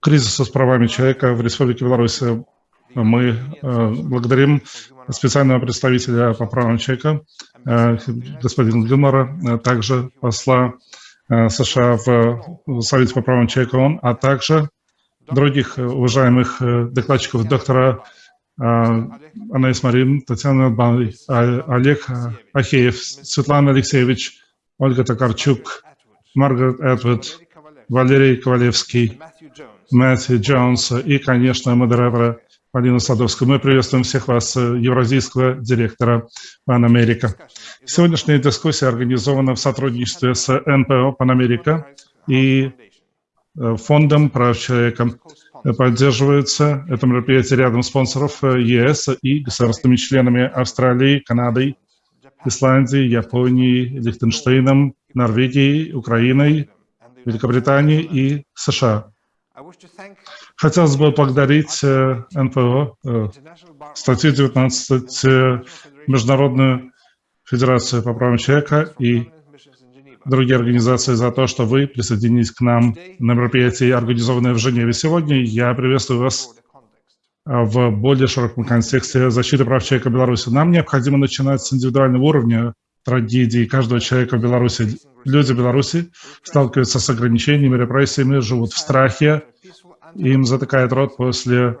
кризиса с правами человека в Республике Беларусь. Мы благодарим специального представителя по правам человека, господина Гюмора, также посла США в Совете по правам человека ООН, а также других уважаемых докладчиков доктора Анais Марин, Татьяна Бай, Олег Ахеев, Светлана Алексеевич, Ольга Токарчук, Маргарет Эдвард, Валерий Ковалевский, Мэтью Джонс и, конечно, модератора Полина Садовская. Мы приветствуем всех вас, евразийского директора Пан Америка. Сегодняшняя дискуссия организована в сотрудничестве с НПО Пан Америка и Фондом прав человека поддерживается это мероприятие рядом спонсоров э, ЕС и государственными членами Австралии, Канады, Исландии, Японии, Лихтенштейном, Норвегией, Украиной, Великобритании и США. Хотелось бы поблагодарить э, НПО, э, статью 19 Международную Федерацию по правам человека и другие организации за то, что вы присоединились к нам на мероприятии, организованное в Женеве сегодня. Я приветствую вас в более широком контексте защиты прав человека в Беларуси. Нам необходимо начинать с индивидуального уровня трагедии каждого человека в Беларуси. Люди Беларуси сталкиваются с ограничениями, репрессиями, живут в страхе, им затыкает рот после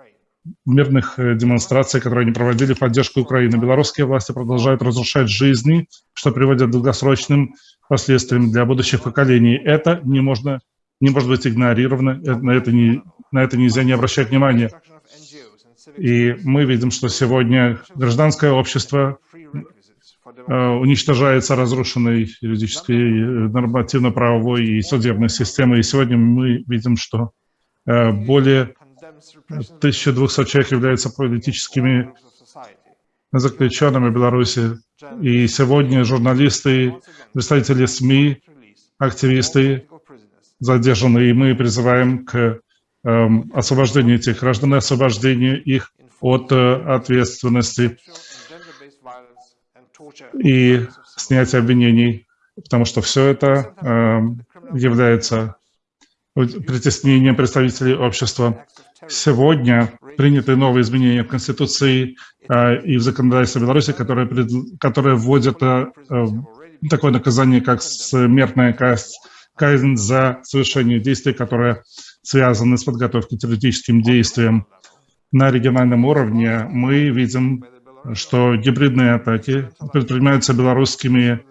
мирных э, демонстраций, которые они проводили в поддержку Украины. Белорусские власти продолжают разрушать жизни, что приводит к долгосрочным последствиями для будущих поколений. Это не, можно, не может быть игнорировано, э, на это, не, на это нельзя не обращать внимания. И мы видим, что сегодня гражданское общество уничтожается разрушенной юридической, нормативно-правовой и судебной системой. И сегодня мы видим, что более 1200 человек являются политическими заключенными в Беларуси. И сегодня журналисты, представители СМИ, активисты задержаны, и мы призываем к эм, освобождению этих граждан, освобождению их от э, ответственности и снятия обвинений, потому что все это э, является притеснением представителей общества. Сегодня приняты новые изменения в Конституции э, и в законодательстве Беларуси, которые, пред, которые вводят э, э, такое наказание, как смертная казнь за совершение действий, которые связаны с подготовкой к террористическим действиям. На региональном уровне мы видим, что гибридные атаки предпринимаются белорусскими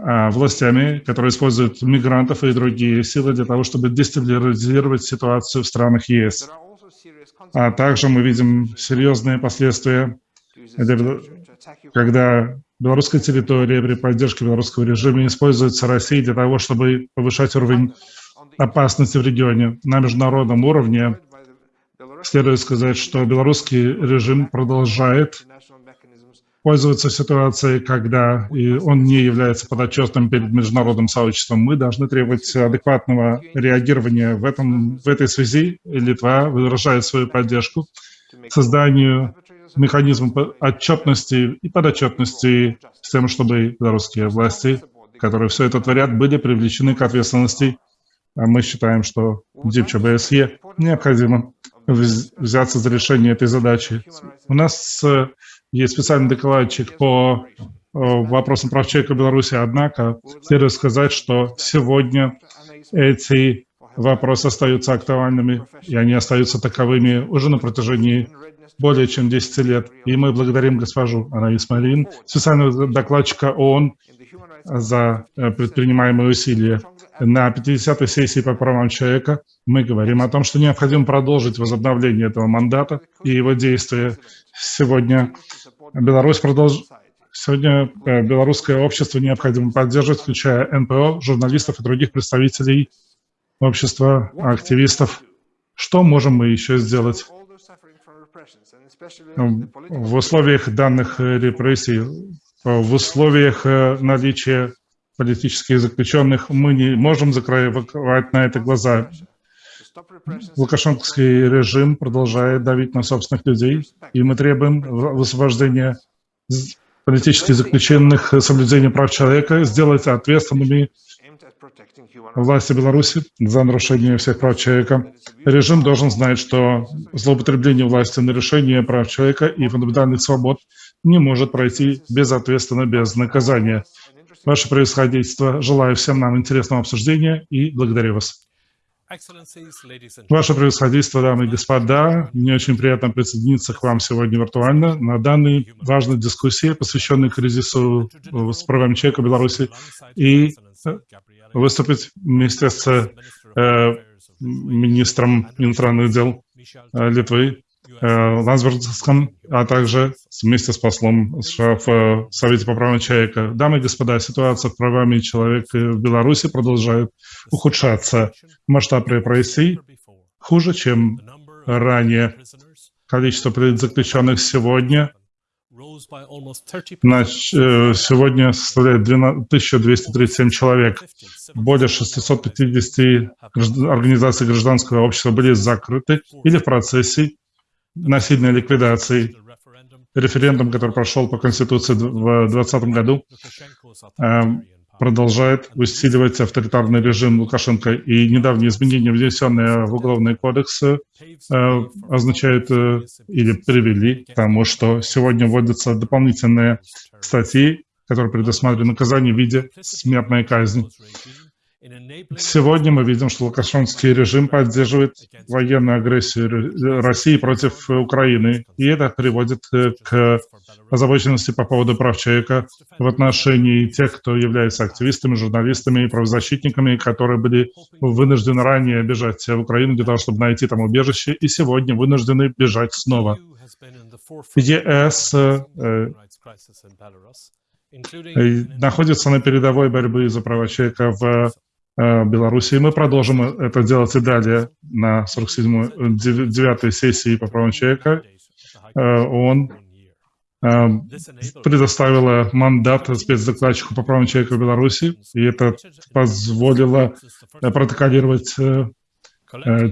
а, властями, которые используют мигрантов и другие силы для того, чтобы дестабилизировать ситуацию в странах ЕС. А также мы видим серьезные последствия, когда белорусская территория при поддержке белорусского режима используется Россией для того, чтобы повышать уровень опасности в регионе. На международном уровне следует сказать, что белорусский режим продолжает пользоваться ситуацией, когда он не является подотчетным перед международным сообществом. Мы должны требовать адекватного реагирования в, этом, в этой связи. Литва выражает свою поддержку созданию механизма отчетности и подотчетности с тем, чтобы белорусские власти, которые все это творят, были привлечены к ответственности. А мы считаем, что ДИПЧБСЕ необходимо взяться за решение этой задачи. У нас есть специальный докладчик по э, вопросам прав человека в Беларуси, однако следует сказать, что сегодня эти вопросы остаются актуальными, и они остаются таковыми уже на протяжении более чем 10 лет. И мы благодарим госпожу Анаис Марин, специального докладчика ООН, за э, предпринимаемые усилия. На 50-й сессии по правам человека мы говорим о том, что необходимо продолжить возобновление этого мандата и его действия. Сегодня Беларусь продолж... Сегодня э, белорусское общество необходимо поддерживать, включая НПО, журналистов и других представителей общества, активистов. Что можем мы еще сделать? В условиях данных репрессий, в условиях э, наличия политических заключенных мы не можем закрывать на это глаза. Лукашенковский режим продолжает давить на собственных людей, и мы требуем освобождения политических заключенных, соблюдения прав человека, сделать ответственными власти Беларуси за нарушение всех прав человека. Режим должен знать, что злоупотребление власти на решение прав человека и фундаментальных свобод не может пройти безответственно, без наказания. Ваше происходительство, желаю всем нам интересного обсуждения и благодарю вас. Ваше превосходительство, дамы и господа, мне очень приятно присоединиться к вам сегодня виртуально на данной важной дискуссии, посвященной кризису с правами человека в Беларуси, и э, выступить вместе с э, министром иностранных дел э, Литвы Лансбергском, а также вместе с послом США в э, Совете по правам человека. Дамы и господа, ситуация с правами человека в Беларуси продолжает ухудшаться. Масштаб репрессий хуже, чем ранее. Количество заключенных сегодня э, сегодня составляет 1237 человек. Более 650 организаций гражданского общества были закрыты или в процессе насильной ликвидации. Референдум, который прошел по Конституции в 2020 году, эм, продолжает усиливать авторитарный режим Лукашенко. И недавние изменения, внесенные в Уголовный кодекс, э, означают э, или привели к тому, что сегодня вводятся дополнительные статьи, которые предусматривают наказание в виде смертной казни. Сегодня мы видим, что Лукашенский режим поддерживает военную агрессию России против Украины, и это приводит э, к озабоченности по поводу прав человека в отношении тех, кто является активистами, журналистами и правозащитниками, которые были вынуждены ранее бежать в Украину для того, чтобы найти там убежище, и сегодня вынуждены бежать снова. ЕС э, э, находится на передовой борьбы за права человека в Э, Беларуси. И мы продолжим это делать и далее на 47-й, 9 сессии по правам человека. Э, ООН э, предоставила мандат спецдокладчику по правам человека в Беларуси, и это позволило протоколировать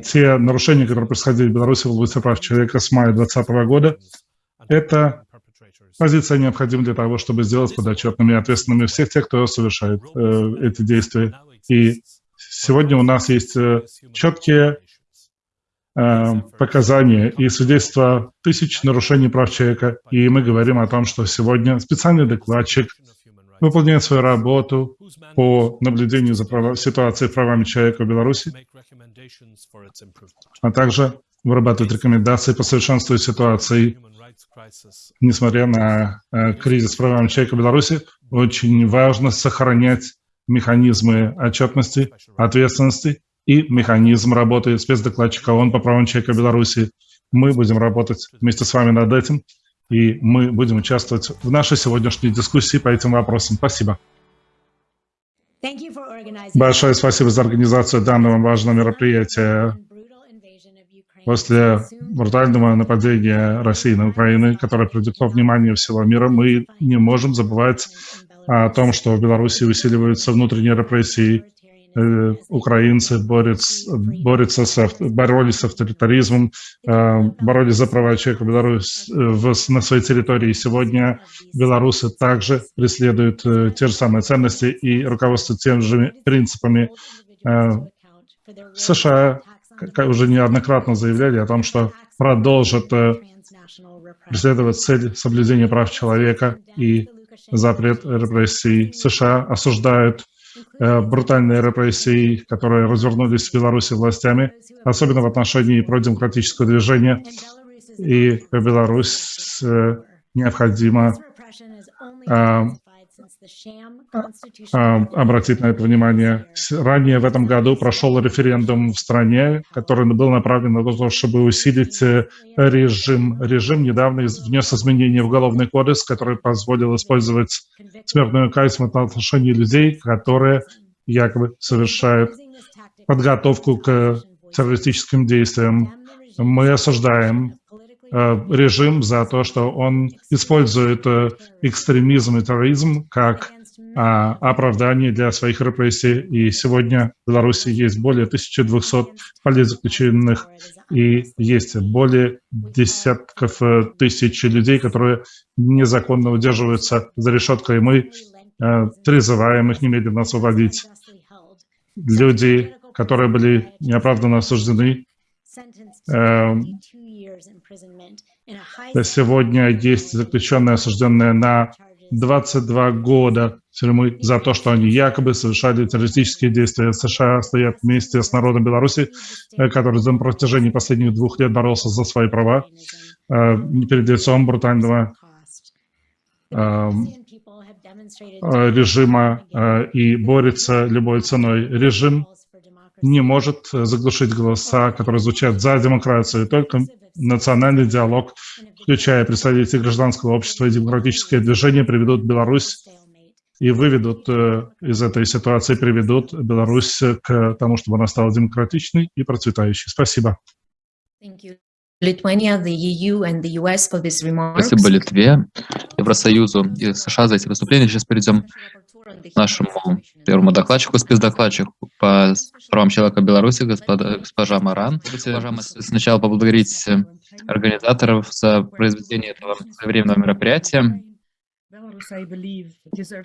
те нарушения, которые происходили в Беларуси в области прав человека с мая 2020 года. Это позиция необходима для того, чтобы сделать подотчетными и ответственными всех тех, кто совершает э, эти действия. И сегодня у нас есть э, четкие э, показания и свидетельства тысяч нарушений прав человека. И мы говорим о том, что сегодня специальный докладчик выполняет свою работу по наблюдению за прав... ситуацией правами человека в Беларуси, а также вырабатывает рекомендации по совершенствованию ситуации. Несмотря на э, кризис правами человека в Беларуси, очень важно сохранять механизмы отчетности, ответственности и механизм работы спецдокладчика ООН по правам человека Беларуси. Мы будем работать вместе с вами над этим, и мы будем участвовать в нашей сегодняшней дискуссии по этим вопросам. Спасибо. Большое спасибо за организацию данного важного мероприятия. После брутального нападения России на Украину, которое привлекло внимание всего мира, мы не можем забывать о том, что в Беларуси усиливаются внутренние репрессии, э, украинцы борются, борются с, боролись с авторитаризмом, э, боролись за права человека в Беларуси в, на своей территории. Сегодня белорусы также преследуют э, те же самые ценности и руководствуются теми же принципами. США уже неоднократно заявляли о том, что продолжат преследовать цель соблюдения прав человека и запрет репрессий. США осуждают э, брутальные репрессии, которые развернулись в Беларуси властями, особенно в отношении продемократического движения. И Беларусь э, необходимо э, обратить на это внимание. Ранее в этом году прошел референдум в стране, который был направлен на то, чтобы усилить э, режим. Режим недавно внес изменения в Уголовный кодекс, который позволил использовать смертную казнь в отношении людей, которые якобы совершают подготовку к террористическим действиям. Мы осуждаем Э, режим за то, что он использует э, экстремизм и терроризм как а, для своих репрессий. И сегодня в Беларуси есть более 1200 политзаключенных и есть более десятков э, тысяч людей, которые незаконно удерживаются за решеткой. Мы призываем их немедленно освободить. люди, которые были неоправданно осуждены. Эм, сегодня есть заключенные, осужденные на 22 года тюрьмы за то, что они якобы совершали террористические действия. США стоят вместе с народом Беларуси, э, который на протяжении последних двух лет боролся за свои права э, перед лицом брутального э, режима и борется любой ценой. Режим не может заглушить голоса, которые звучат за демократию. Только национальный диалог, включая представителей гражданского общества и демократическое движение, приведут Беларусь и выведут э, из этой ситуации, приведут Беларусь к тому, чтобы она стала демократичной и процветающей. Спасибо. Спасибо Литве, Евросоюзу и США за эти выступления. Сейчас перейдем к нашему первому докладчику, спецдокладчику по правам человека Беларуси, господа, госпожа Маран. Хотите сначала поблагодарить организаторов за произведение этого временного мероприятия.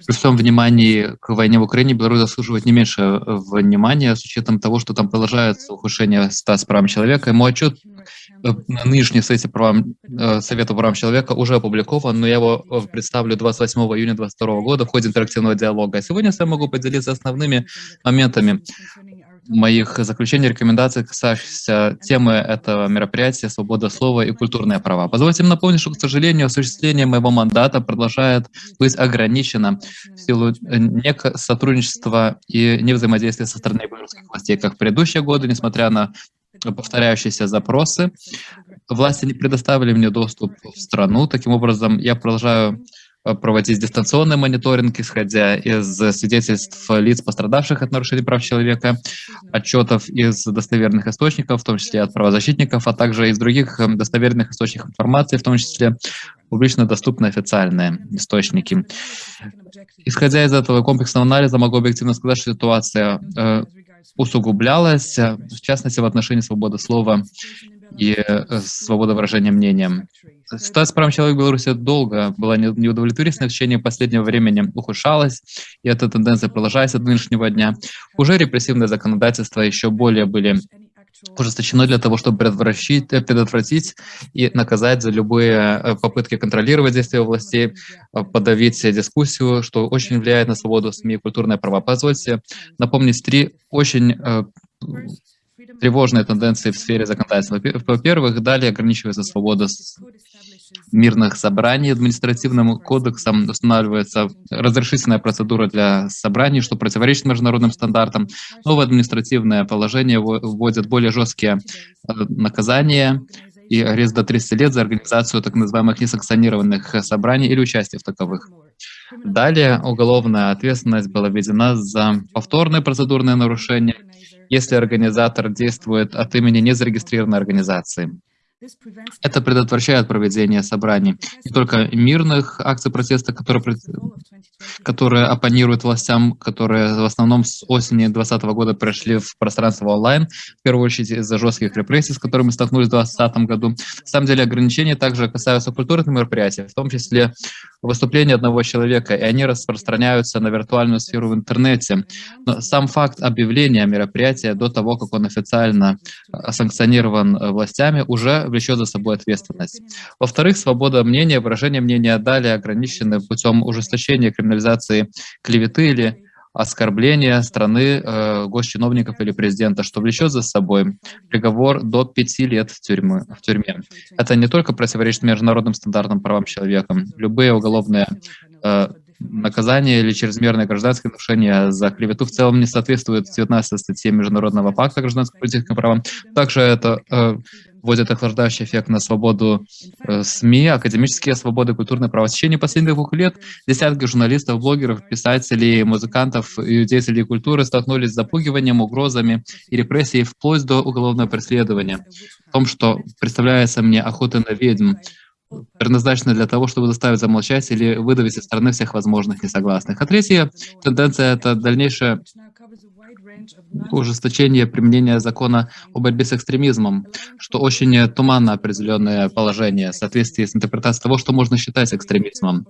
При всем внимании к войне в Украине Беларусь заслуживает не меньше э, внимания с учетом того, что там продолжается ухудшение статуса прав человека. И мой отчет э, на нынешней сессии правам, э, Совета прав человека уже опубликован, но я его представлю 28 июня 2022 года в ходе интерактивного диалога. А сегодня я могу поделиться основными моментами моих заключений, рекомендаций, касающихся темы этого мероприятия «Свобода слова и культурные права». Позвольте мне напомнить, что, к сожалению, осуществление моего мандата продолжает быть ограничено в силу э, сотрудничества и невзаимодействия со стороны белорусских властей, как в предыдущие годы, несмотря на повторяющиеся запросы. Власти не предоставили мне доступ в страну. Таким образом, я продолжаю проводить дистанционный мониторинг, исходя из свидетельств лиц, пострадавших от нарушений прав человека, отчетов из достоверных источников, в том числе от правозащитников, а также из других э, достоверных источников информации, в том числе публично доступные официальные источники. Исходя из этого комплексного анализа, могу объективно сказать, что ситуация э, усугублялась, в частности, в отношении свободы слова и э, свободы выражения мнения. Ситуация с правами человека в Беларуси долго была неудовлетворительной, в течение последнего времени ухудшалась, и эта тенденция продолжается до нынешнего дня. Уже репрессивное законодательство еще более были ужесточено для того, чтобы предотвратить, предотвратить и наказать за любые э, попытки контролировать действия властей, э, подавить дискуссию, что очень влияет на свободу СМИ и культурные права. Позвольте напомнить три очень тревожные тенденции в сфере законодательства. Во-первых, далее ограничивается свобода мирных собраний. Административным кодексом устанавливается разрешительная процедура для собраний, что противоречит международным стандартам. Новое административное положение вводит более жесткие э, наказания и арест до 30 лет за организацию так называемых несанкционированных собраний или участие в таковых. Далее уголовная ответственность была введена за повторное процедурное нарушение – если организатор действует от имени незарегистрированной организации. Это предотвращает проведение собраний не только мирных акций протеста, которые, которые оппонируют властям, которые в основном с осени 2020 года пришли в пространство онлайн, в первую очередь из-за жестких репрессий, с которыми столкнулись в 2020 году. На самом деле ограничения также касаются культурных мероприятий, в том числе выступления одного человека, и они распространяются на виртуальную сферу в интернете. Но сам факт объявления мероприятия до того, как он официально э, санкционирован э, властями, уже влечет за собой ответственность. Во-вторых, свобода мнения, выражение мнения далее ограничены путем ужесточения криминализации клеветы или оскорбления страны, э, госчиновников или президента, что влечет за собой приговор до пяти лет в, тюрьмы, в тюрьме. Это не только противоречит международным стандартам правам человека. Любые уголовные э, наказание или чрезмерное гражданское нарушение за клевету в целом не соответствует 19 статье Международного пакта гражданского политического права. Также это э, вводит охлаждающий эффект на свободу э, СМИ, академические свободы, культурные права. В течение последних двух лет десятки журналистов, блогеров, писателей, музыкантов и деятелей культуры столкнулись с запугиванием, угрозами и репрессией вплоть до уголовного преследования. В том, что представляется мне охота на ведьм, предназначена для того, чтобы заставить замолчать или выдавить из страны всех возможных несогласных. А третья тенденция — это дальнейшее ужесточение применения закона о борьбе с экстремизмом, что очень туманно определенное положение в соответствии с интерпретацией того, что можно считать экстремизмом.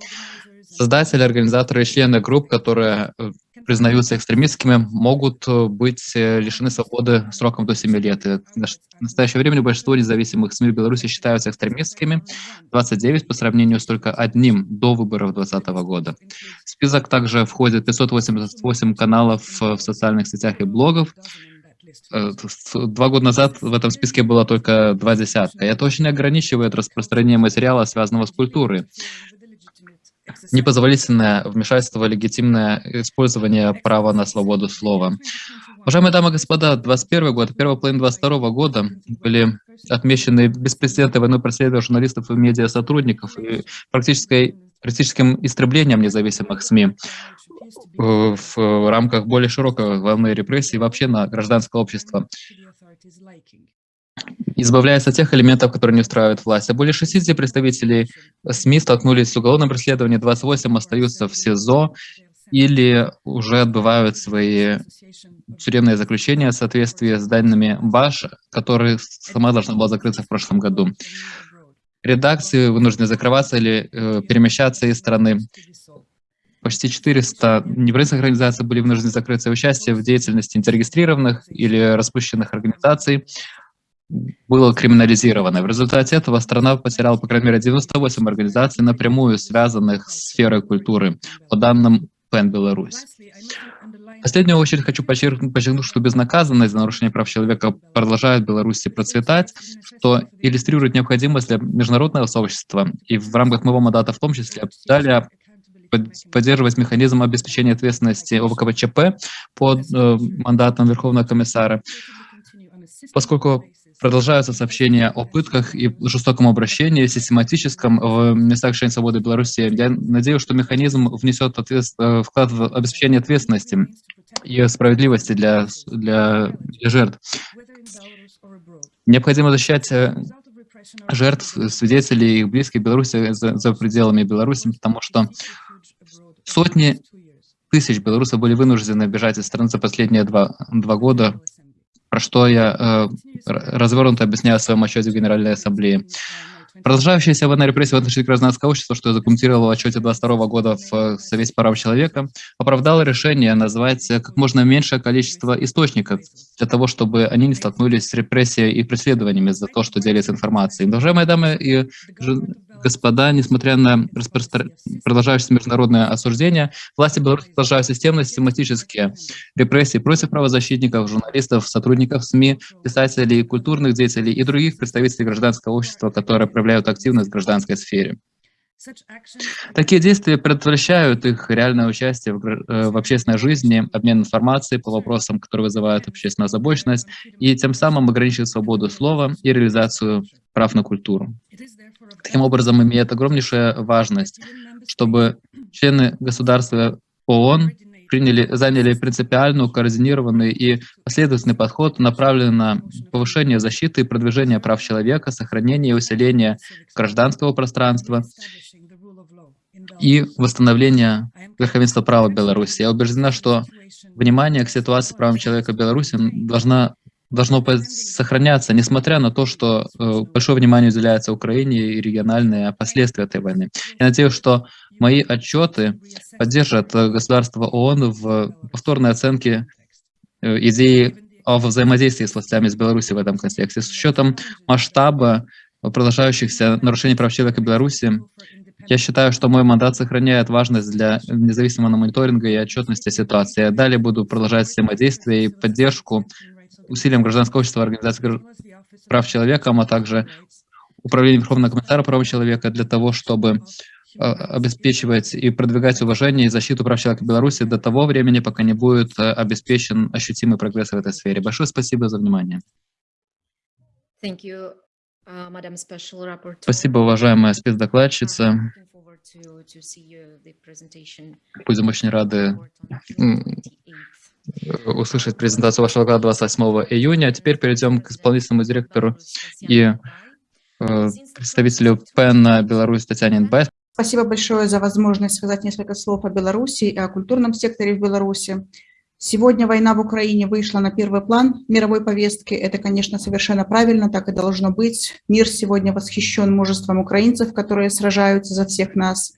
Создатели, организаторы и члены групп, которые э, признаются экстремистскими, могут быть лишены свободы сроком до 7 лет. В настоящее время большинство независимых СМИ в Беларуси считаются экстремистскими, 29 по сравнению с только одним до выборов 2020 года. В список также входит 588 каналов в социальных сетях и блогов, Э, два года назад в этом списке было только два десятка. Это очень ограничивает распространение материала, связанного с культурой. Непозволительное вмешательство, легитимное использование права на свободу слова. Уважаемые дамы и господа, 21 год, первая половина 22 года были отмечены беспрецедентной войной преследования журналистов и медиа-сотрудников и практической практическим истреблением независимых СМИ э, в рамках более широкой волны репрессий вообще на гражданское общество. Избавляясь от тех элементов, которые не устраивают власть. А более 60 представителей СМИ столкнулись с уголовным преследованием, 28 остаются в СИЗО или уже отбывают свои тюремные заключения в соответствии с данными БАШ, которые сама должна была закрыться в прошлом году редакции вынуждены закрываться или э, перемещаться из страны. Почти 400 неправительственных организаций были вынуждены закрыться участие в деятельности незарегистрированных или распущенных организаций было криминализировано. В результате этого страна потеряла, по крайней мере, 98 организаций, напрямую связанных с сферой культуры, по данным ПЕН Беларусь. В последнюю очередь хочу подчеркнуть, что безнаказанность за нарушение прав человека продолжает в Беларуси процветать, что иллюстрирует необходимость для международного сообщества и в рамках моего мандата в том числе далее поддерживать механизм обеспечения ответственности ОВКВЧП под э, мандатом Верховного комиссара, поскольку Продолжаются сообщения о пытках и жестоком обращении, систематическом в местах лишения свободы Беларуси. Я надеюсь, что механизм внесет. Э, вклад в обеспечение ответственности и справедливости для, для, для жертв. Необходимо защищать э, жертв, свидетелей и их близких Беларуси за, за пределами Беларуси, потому что сотни тысяч белорусов были вынуждены бежать из страны за последние два, два года про что я э, развернуто объясняю в своем отчете в Генеральной Ассамблее. Продолжающаяся война репрессий в отношении гражданского общества, что я документировал в отчете 22 года в э, Совете по правам человека, оправдало решение назвать как можно меньшее количество источников для того, чтобы они не столкнулись с репрессией и преследованиями за то, что делится информацией. Уважаемые дамы и господа, несмотря на распростр... продолжающееся международное осуждение, власти Беларуси продолжают системно, систематические репрессии против правозащитников, журналистов, сотрудников СМИ, писателей, культурных деятелей и других представителей гражданского общества, которые проявляют активность в гражданской сфере. Такие действия предотвращают их реальное участие в, э, в общественной жизни, обмен информацией по вопросам, которые вызывают общественную озабоченность, и тем самым ограничивают свободу слова и реализацию прав на культуру. Таким образом, имеет огромнейшую важность, чтобы члены государства ООН приняли, заняли принципиальную, координированный и последовательный подход, направленный на повышение защиты и продвижение прав человека, сохранение и усиление гражданского пространства и восстановление верховенства права Беларуси. Я убеждена, что внимание к ситуации с правами человека в Беларуси должна должно сохраняться, несмотря на то, что э, большое внимание уделяется Украине и региональные последствия этой войны. Я надеюсь, что мои отчеты поддержат э, государство ООН в повторной оценке э, идеи о взаимодействии с властями из Беларуси в этом контексте. С учетом масштаба продолжающихся нарушений прав человека в Беларуси, я считаю, что мой мандат сохраняет важность для независимого мониторинга и отчетности ситуации. Я далее буду продолжать взаимодействие и поддержку усилиям гражданского общества, организации прав человека, а также Управление Верховного комиссара прав человека для того, чтобы а, обеспечивать и продвигать уважение и защиту прав человека в Беларуси до того времени, пока не будет а, обеспечен ощутимый прогресс в этой сфере. Большое спасибо за внимание. Uh, спасибо, уважаемая спецдокладчица. Будем очень рады услышать презентацию вашего доклада 28 июня. А теперь перейдем к исполнительному директору и э, представителю ПЭН Беларусь Татьяне Инбай. Спасибо большое за возможность сказать несколько слов о Беларуси и о культурном секторе в Беларуси. Сегодня война в Украине вышла на первый план мировой повестки. Это, конечно, совершенно правильно, так и должно быть. Мир сегодня восхищен мужеством украинцев, которые сражаются за всех нас.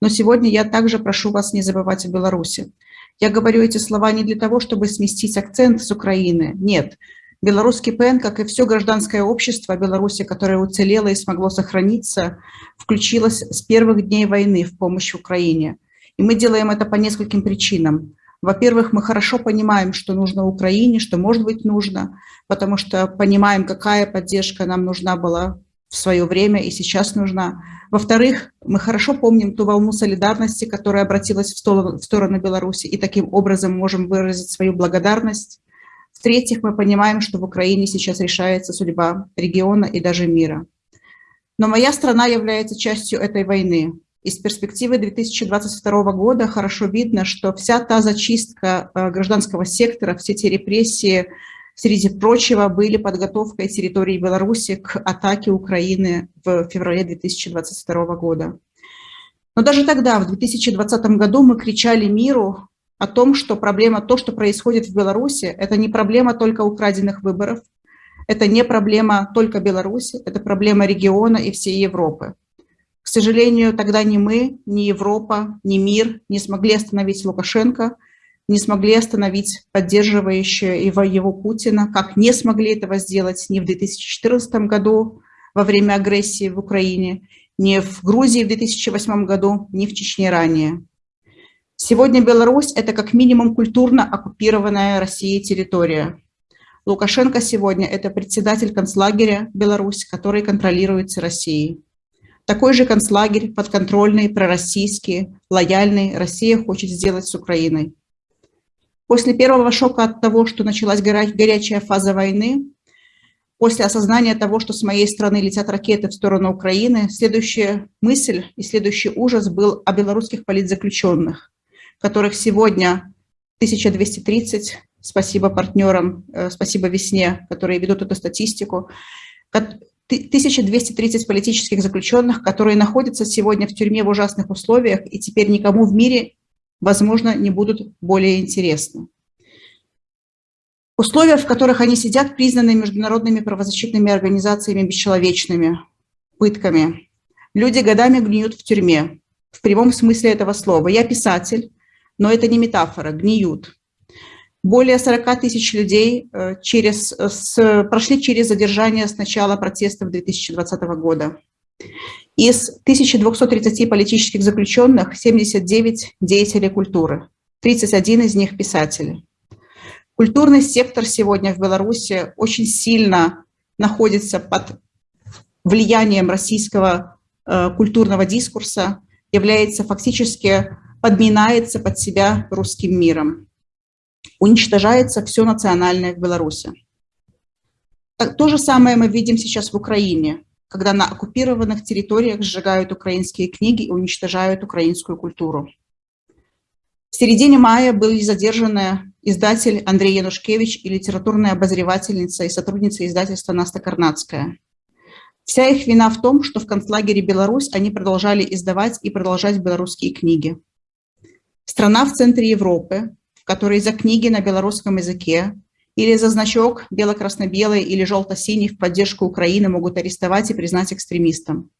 Но сегодня я также прошу вас не забывать о Беларуси. Я говорю эти слова не для того, чтобы сместить акцент с Украины. Нет. Белорусский ПН, как и все гражданское общество Беларуси, которое уцелело и смогло сохраниться, включилось с первых дней войны в помощь Украине. И мы делаем это по нескольким причинам. Во-первых, мы хорошо понимаем, что нужно Украине, что может быть нужно, потому что понимаем, какая поддержка нам нужна была в свое время и сейчас нужна. Во-вторых, мы хорошо помним ту волну солидарности, которая обратилась в сторону, в сторону Беларуси, и таким образом можем выразить свою благодарность. В-третьих, мы понимаем, что в Украине сейчас решается судьба региона и даже мира. Но моя страна является частью этой войны. Из перспективы 2022 года хорошо видно, что вся та зачистка э, гражданского сектора, все те репрессии, среди прочего, были подготовкой территории Беларуси к атаке Украины в феврале 2022 года. Но даже тогда, в 2020 году, мы кричали миру о том, что проблема, то, что происходит в Беларуси, это не проблема только украденных выборов, это не проблема только Беларуси, это проблема региона и всей Европы. К сожалению, тогда ни мы, ни Европа, ни мир не смогли остановить Лукашенко, не смогли остановить поддерживающие его, его Путина, как не смогли этого сделать ни в 2014 году во время агрессии в Украине, ни в Грузии в 2008 году, ни в Чечне ранее. Сегодня Беларусь – это как минимум культурно оккупированная Россией территория. Лукашенко сегодня – это председатель концлагеря Беларусь, который контролируется Россией. Такой же концлагерь, подконтрольный, пророссийский, лояльный, Россия хочет сделать с Украиной. После первого шока от того, что началась горячая фаза войны, после осознания того, что с моей страны летят ракеты в сторону Украины, следующая мысль и следующий ужас был о белорусских политзаключенных, которых сегодня 1230, спасибо партнерам, э, спасибо Весне, которые ведут эту статистику, 1230 политических заключенных, которые находятся сегодня в тюрьме в ужасных условиях и теперь никому в мире возможно, не будут более интересны. Условия, в которых они сидят, признаны международными правозащитными организациями бесчеловечными, пытками. Люди годами гниют в тюрьме, в прямом смысле этого слова. Я писатель, но это не метафора, гниют. Более 40 тысяч людей э, через, с, прошли через задержание с начала протестов 2020 года. Из 1230 политических заключенных 79 деятели культуры, 31 из них писатели. Культурный сектор сегодня в Беларуси очень сильно находится под влиянием российского э, культурного дискурса, является фактически, подминается под себя русским миром. Уничтожается все национальное в Беларуси. То же самое мы видим сейчас в Украине когда на оккупированных территориях сжигают украинские книги и уничтожают украинскую культуру. В середине мая были задержаны издатель Андрей Янушкевич и литературная обозревательница и сотрудница издательства Наста Карнацкая. Вся их вина в том, что в концлагере Беларусь они продолжали издавать и продолжать белорусские книги. Страна в центре Европы, в которой за книги на белорусском языке или за значок бело-красно-белый или желто-синий в поддержку Украины могут арестовать и признать экстремистом.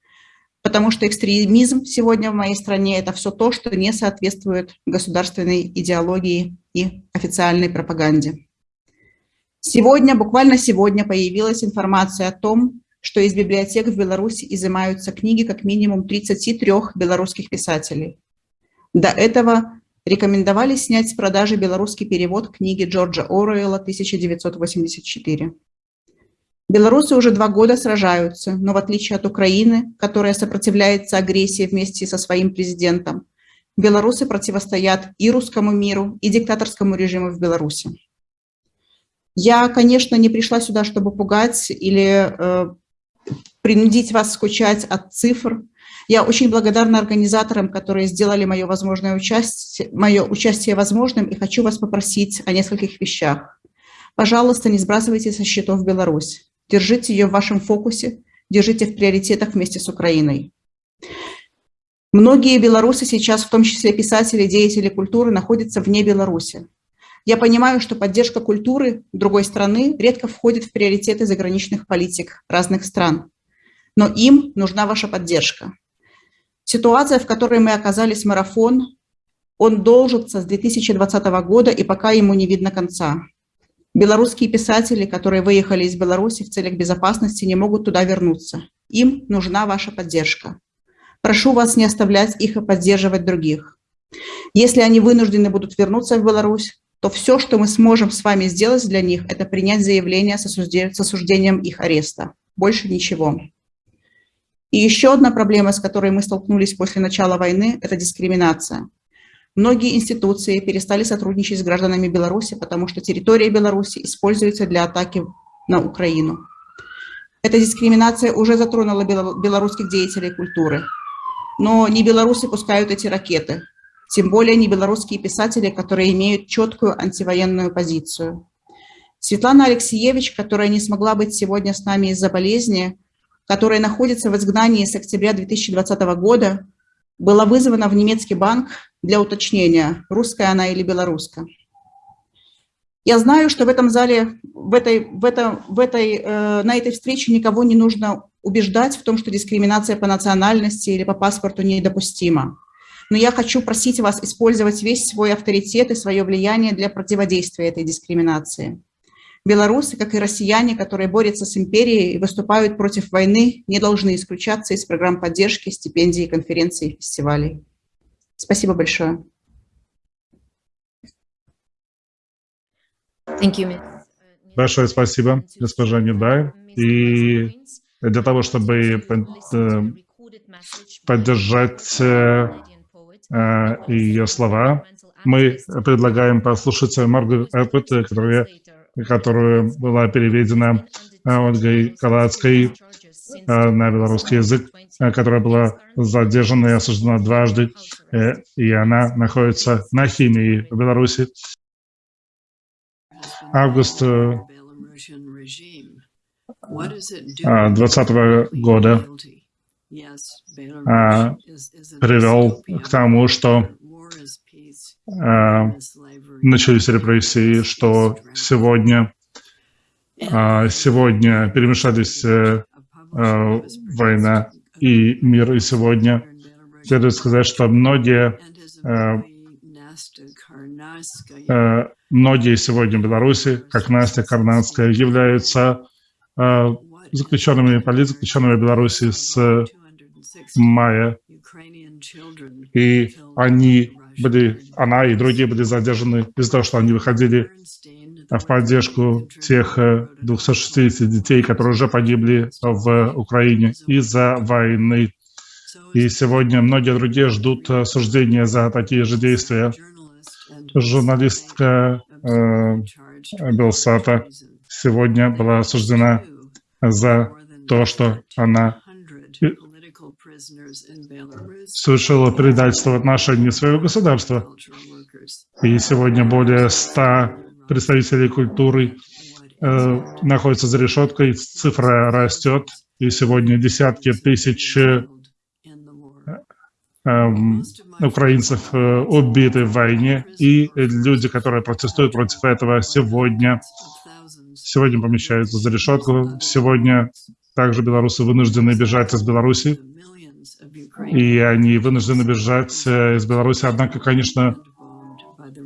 Потому что экстремизм сегодня в моей стране – это все то, что не соответствует государственной идеологии и официальной пропаганде. Сегодня, буквально сегодня появилась информация о том, что из библиотек в Беларуси изымаются книги как минимум 33 белорусских писателей. До этого рекомендовали снять с продажи белорусский перевод книги Джорджа Оруэлла «1984». Белорусы уже два года сражаются, но в отличие от Украины, которая сопротивляется агрессии вместе со своим президентом, белорусы противостоят и русскому миру, и диктаторскому режиму в Беларуси. Я, конечно, не пришла сюда, чтобы пугать или э, принудить вас скучать от цифр, я очень благодарна организаторам, которые сделали мое, возможное участие, мое участие возможным, и хочу вас попросить о нескольких вещах. Пожалуйста, не сбрасывайте со счетов Беларусь. Держите ее в вашем фокусе, держите в приоритетах вместе с Украиной. Многие белорусы сейчас, в том числе писатели, деятели культуры, находятся вне Беларуси. Я понимаю, что поддержка культуры другой страны редко входит в приоритеты заграничных политик разных стран. Но им нужна ваша поддержка. Ситуация, в которой мы оказались, марафон, Он должится с 2020 года, и пока ему не видно конца. Белорусские писатели, которые выехали из Беларуси в целях безопасности, не могут туда вернуться. Им нужна ваша поддержка. Прошу вас не оставлять их и поддерживать других. Если они вынуждены будут вернуться в Беларусь, то все, что мы сможем с вами сделать для них, это принять заявление с осуждением их ареста. Больше ничего. И еще одна проблема, с которой мы столкнулись после начала войны, это дискриминация. Многие институции перестали сотрудничать с гражданами Беларуси, потому что территория Беларуси используется для атаки на Украину. Эта дискриминация уже затронула белорусских деятелей культуры. Но не белорусы пускают эти ракеты, тем более не белорусские писатели, которые имеют четкую антивоенную позицию. Светлана Алексеевич, которая не смогла быть сегодня с нами из-за болезни, которая находится в изгнании с октября 2020 года, была вызвана в немецкий банк для уточнения, русская она или белорусская. Я знаю, что в этом зале, в этой, в этом, в этой, э, на этой встрече никого не нужно убеждать в том, что дискриминация по национальности или по паспорту недопустима. Но я хочу просить вас использовать весь свой авторитет и свое влияние для противодействия этой дискриминации. Белорусы, как и россияне, которые борются с империей и выступают против войны, не должны исключаться из программ поддержки, стипендий, конференций и фестивалей. Спасибо большое. Большое спасибо, госпожа Недай. И для того, чтобы э, поддержать э, э, ее слова, мы предлагаем послушать Маргарет Эппет, которая которая была переведена Ольгой Калацкой на белорусский язык, э, которая была задержана и осуждена дважды, и она находится на химии в Беларуси. Август 2020 года привел к тому, что начались репрессии, что сегодня, а, сегодня перемешались э, э, война и мир, и сегодня следует сказать, что многие, э, многие сегодня в Беларуси, как Настя Карнанская, являются заключенными, политзаключенными в Беларуси с мая. И они были, она и другие были задержаны из-за того, что они выходили в поддержку тех 260 э, детей, которые уже погибли в Украине из-за войны. И сегодня многие другие ждут осуждения за такие же действия. Журналистка э, Белсата сегодня была осуждена за то, что она совершила предательство в отношении своего государства. И сегодня более ста представителей культуры э, находятся за решеткой, цифра растет, и сегодня десятки тысяч э, э, украинцев убиты в войне, и люди, которые протестуют против этого, сегодня, сегодня помещаются за решетку. Сегодня также белорусы вынуждены бежать из Беларуси, и они вынуждены бежать э, из Беларуси. Однако, конечно,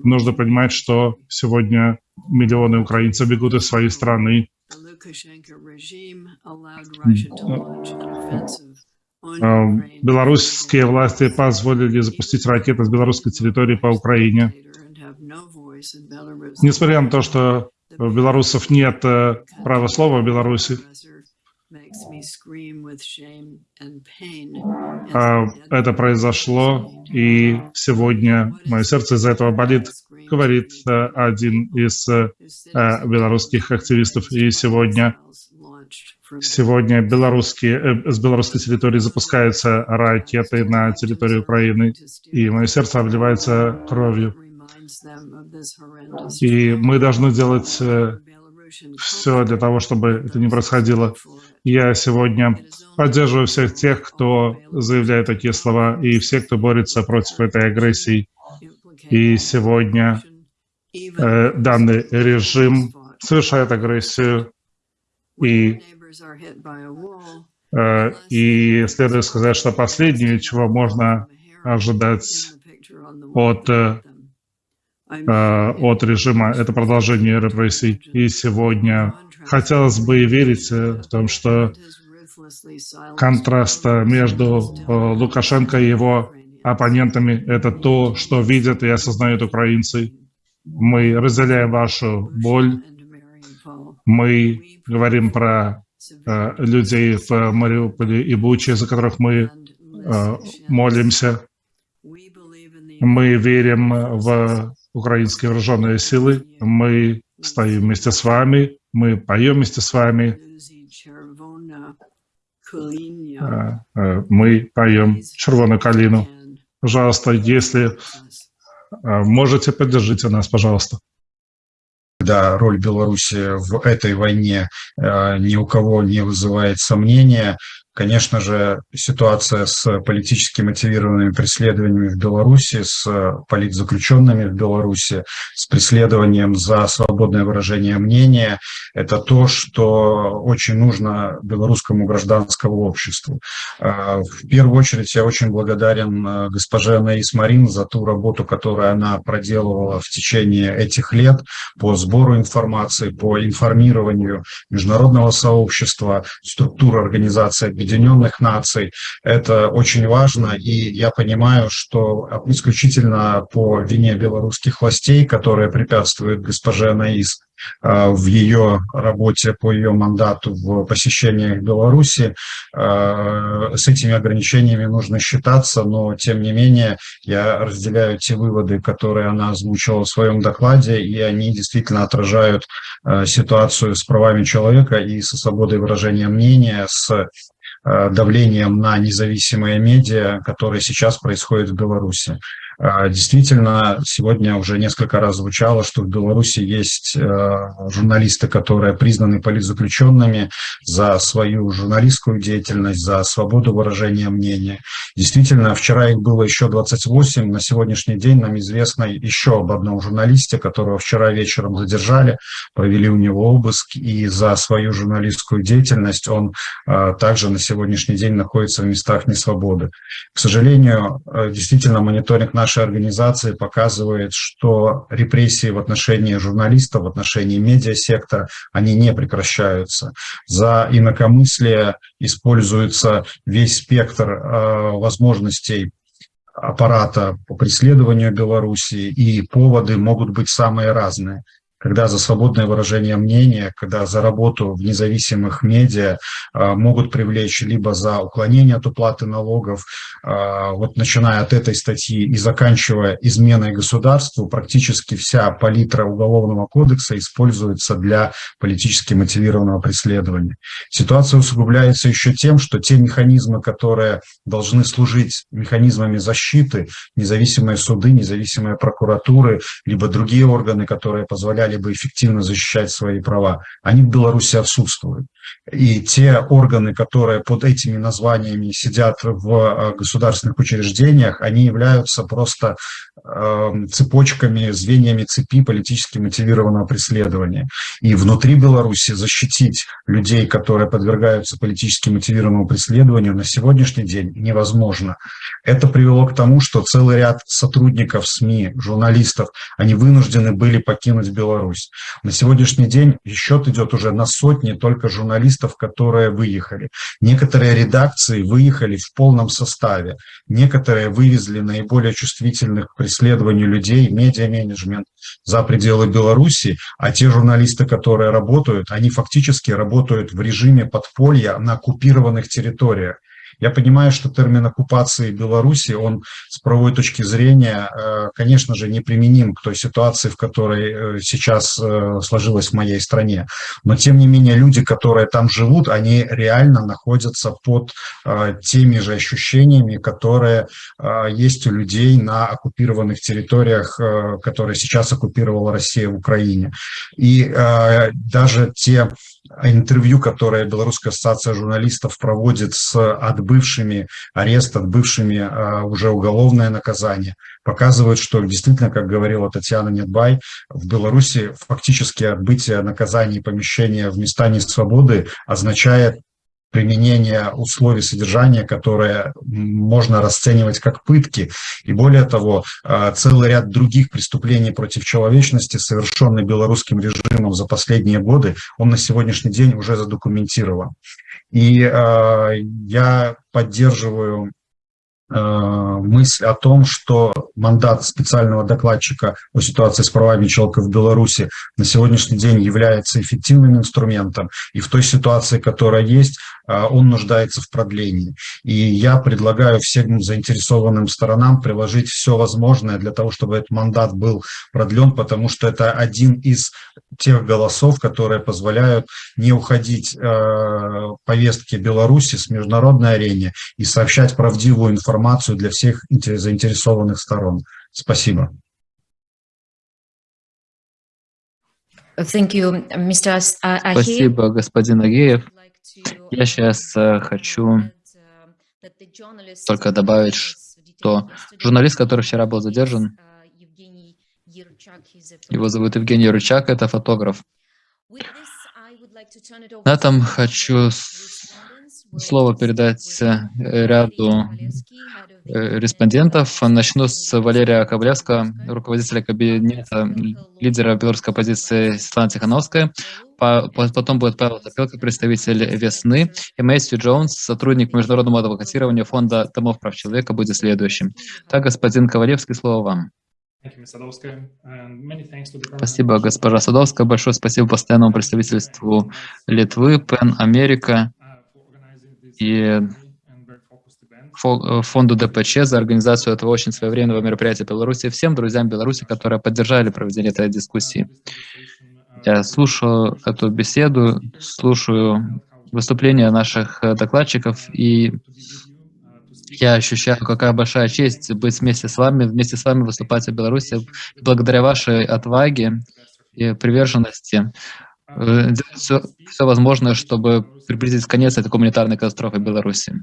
нужно понимать, что сегодня миллионы украинцев бегут из своей страны. Э, белорусские власти позволили запустить ракеты с белорусской территории по Украине. Несмотря на то, что у белорусов нет э, права слова в Беларуси, а, это произошло, и сегодня мое сердце из-за этого болит, говорит э, один из э, белорусских активистов. И сегодня, сегодня белорусские, э, с белорусской территории запускаются ракеты на территории Украины, и мое сердце обливается кровью. И мы должны делать все для того, чтобы это не происходило. Я сегодня поддерживаю всех тех, кто заявляет такие слова, и всех, кто борется против этой агрессии. И сегодня э, данный режим совершает агрессию, и, э, и следует сказать, что последнее, чего можно ожидать от, э, от режима, это продолжение репрессий. И сегодня хотелось бы верить в том, что контраст между Лукашенко и его оппонентами – это то, что видят и осознают украинцы. Мы разделяем вашу боль. Мы говорим про э, людей в Мариуполе и Буче, за которых мы э, молимся. Мы верим в украинские вооруженные силы. Мы стоим вместе с вами. Мы поем вместе с вами. Э, э, мы поем «Червоную калину». Пожалуйста, если э, можете, поддержите нас, пожалуйста. Да, роль Беларуси в этой войне ни у кого не вызывает сомнения. Конечно же, ситуация с политически мотивированными преследованиями в Беларуси, с политзаключенными в Беларуси, с преследованием за свободное выражение мнения – это то, что очень нужно белорусскому гражданскому обществу. А, в первую очередь я очень благодарен а, госпоже Анаис Марин за ту работу, которую она проделывала в течение этих лет по сбору информации, по информированию международного сообщества, структуры организации Объединенных Наций. Это очень важно, и я понимаю, что исключительно по вине белорусских властей, которые препятствуют госпоже Анаис, а, в ее работе по ее мандату в посещениях Беларуси. А, с этими ограничениями нужно считаться, но тем не менее я разделяю те выводы, которые она озвучила в своем докладе, и они действительно отражают а, ситуацию с правами человека и со свободой выражения мнения, с давлением на независимые медиа, которые сейчас происходят в Беларуси. А, действительно, сегодня уже несколько раз звучало, что в Беларуси есть э, журналисты, которые признаны политзаключенными за свою журналистскую деятельность, за свободу выражения мнения. Действительно, вчера их было еще 28, на сегодняшний день нам известно еще об одном журналисте, которого вчера вечером задержали, провели у него обыск, и за свою журналистскую деятельность он э, также на сегодняшний день находится в местах несвободы. К сожалению, э, действительно, мониторинг нашей нашей организации показывает, что репрессии в отношении журналистов, в отношении медиасектора, они не прекращаются. За инакомыслие используется весь спектр э, возможностей аппарата по преследованию Беларуси, и поводы могут быть самые разные когда за свободное выражение мнения, когда за работу в независимых медиа а, могут привлечь либо за уклонение от уплаты налогов, а, вот начиная от этой статьи и заканчивая изменой государству, практически вся палитра Уголовного кодекса используется для политически мотивированного преследования. Ситуация усугубляется еще тем, что те механизмы, которые должны служить механизмами защиты, независимые суды, независимые прокуратуры, либо другие органы, которые позволяли либо эффективно защищать свои права, они в Беларуси отсутствуют. И те органы, которые под этими названиями сидят в э, государственных учреждениях, они являются просто э, цепочками, звеньями цепи политически мотивированного преследования. И внутри Беларуси защитить людей, которые подвергаются политически мотивированному преследованию, на сегодняшний день невозможно. Это привело к тому, что целый ряд сотрудников СМИ, журналистов, они вынуждены были покинуть Беларусь. На сегодняшний день счет идет уже на сотни только журналистов, которые выехали. Некоторые редакции выехали в полном составе. Некоторые вывезли наиболее чувствительных к преследованию людей, медиа-менеджмент за пределы Беларуси, а те журналисты, которые работают, они фактически работают в режиме подполья на оккупированных территориях. Я понимаю, что термин оккупации Беларуси, он с правовой точки зрения, э, конечно же, не применим к той ситуации, в которой э, сейчас э, сложилась в моей стране. Но, тем не менее, люди, которые там живут, они реально находятся под теми же ощущениями, которые есть у людей на оккупированных территориях, которые сейчас оккупировала Россия в Украине. И даже те интервью, которое Белорусская ассоциация журналистов проводит с отбывшими арест, отбывшими а, уже уголовное наказание, показывает, что действительно, как говорила Татьяна Недбай, в Беларуси фактически отбытие наказания и помещение в места несвободы означает применение условий содержания, которые можно расценивать как пытки. И более того, а, целый ряд других преступлений против человечности, совершенных белорусским режимом за последние годы, он на сегодняшний день уже задокументирован. И э, я поддерживаю мысль о том, что мандат специального докладчика о ситуации с правами человека в Беларуси на сегодняшний день является эффективным инструментом, и в той ситуации, которая есть, э, он нуждается в продлении. И я предлагаю всем заинтересованным сторонам приложить все возможное для того, чтобы этот мандат был продлен, потому что это один из тех голосов, которые позволяют не уходить э, повестки Беларуси с международной арене и сообщать правдивую информацию для всех заинтересованных сторон. Спасибо. Thank you, Mr. Спасибо, господин Агеев. Я сейчас э, хочу только добавить, что журналист, который вчера был задержан, его зовут Евгений Рычак, это фотограф. На этом хочу слово передать э, ряду э, респондентов. Начну с Валерия Ковлевского, руководителя кабинета лидера белорусской оппозиции Светланы Тихановской. Потом будет Павел Топелко, представитель «Весны», и Мэйсью Джонс, сотрудник международного адвокатирования Фонда домов прав человека, будет следующим. Так, господин Ковалевский, слово вам. Спасибо, госпожа Садовская. Большое спасибо постоянному представительству Литвы, Пен Америка и э, фонду ДПЧ за организацию этого очень своевременного мероприятия в Беларуси, всем друзьям Беларуси, которые поддержали проведение этой дискуссии. Я слушаю эту беседу, слушаю выступления наших э, докладчиков, и я ощущаю, какая большая честь быть вместе с вами, вместе с вами выступать в Беларуси. Благодаря вашей отваге и приверженности Э, делать все, все возможное, чтобы приблизить конец этой гуманитарной катастрофы в Беларуси.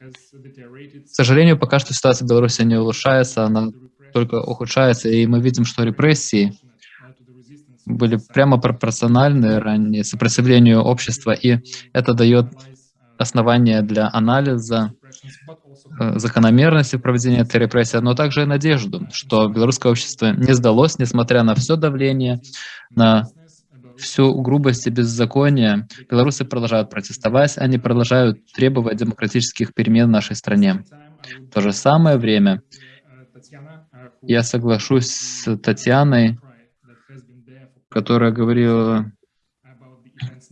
К сожалению, пока что ситуация в Беларуси не улучшается, она только ухудшается, и мы видим, что репрессии были прямо пропорциональны ранее сопротивлению общества, и это дает основания для анализа закономерности проведения этой репрессии, но также и надежду, что белорусское общество не сдалось, несмотря на все давление, на всю грубость и беззаконие, белорусы продолжают протестовать, они продолжают требовать демократических перемен в нашей стране. В то же самое время. Я соглашусь с Татьяной, которая говорила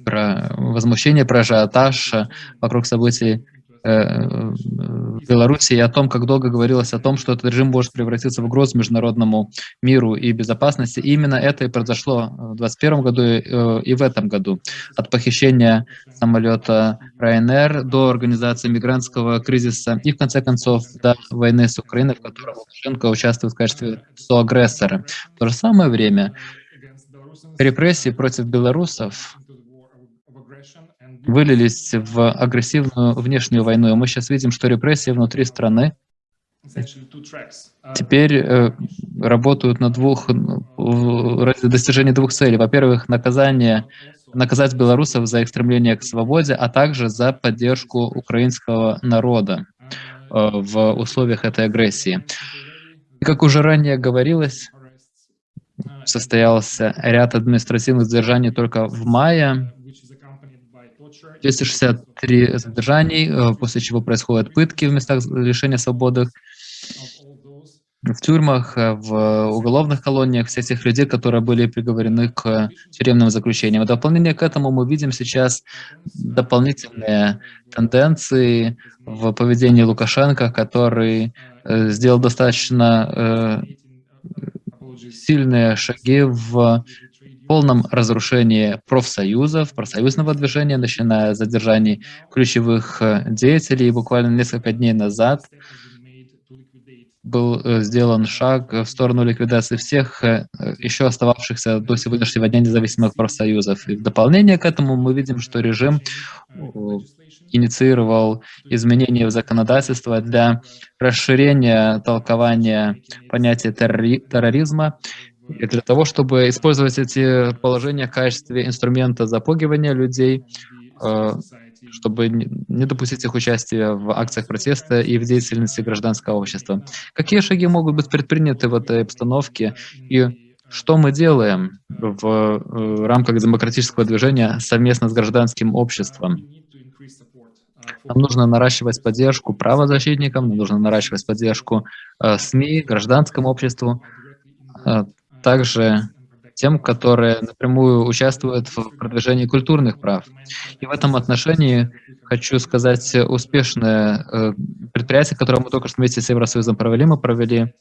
про возмущение, про ажиотаж вокруг событий Э, Беларуси и о том, как долго говорилось о том, что этот режим может превратиться в угрозу международному миру и безопасности. И именно это и произошло в 2021 году э, и в этом году. От похищения самолета Ryanair до организации мигрантского кризиса и, в конце концов, до войны с Украиной, в которой Лукашенко участвует в качестве соагрессора. В то же самое время репрессии против белорусов вылились в агрессивную внешнюю войну. И мы сейчас видим, что репрессии внутри страны теперь э, работают на двух, ради достижения двух целей. Во-первых, наказание, наказать белорусов за их стремление к свободе, а также за поддержку украинского народа э, в условиях этой агрессии. И как уже ранее говорилось, состоялся ряд административных задержаний только в мае, 263 задержаний, э, после чего происходят пытки в местах лишения свободы, в тюрьмах, э, в уголовных колониях, всех тех людей, которые были приговорены к тюремным заключениям. В дополнение к этому мы видим сейчас дополнительные тенденции в поведении Лукашенко, который э, сделал достаточно сильные шаги в полном разрушении профсоюзов, профсоюзного движения, начиная с задержаний ключевых э, деятелей. Буквально несколько дней назад был э, сделан шаг в сторону ликвидации всех э, еще остававшихся до сегодняшнего дня независимых профсоюзов. И в дополнение к этому мы видим, что режим инициировал изменения в законодательство для расширения толкования понятия терроризма и для того, чтобы использовать эти положения в качестве инструмента запугивания людей, э, чтобы не допустить их участия в акциях протеста и в деятельности гражданского общества. Какие шаги могут быть предприняты в этой обстановке и что мы делаем в э, рамках демократического движения совместно с гражданским обществом? Нам нужно наращивать поддержку правозащитникам, нам нужно наращивать поддержку э, СМИ, гражданскому обществу, также тем, которые напрямую участвуют в продвижении культурных прав. И в этом отношении хочу сказать успешное э, предприятие, которое мы только что вместе с Евросоюзом провели. Мы провели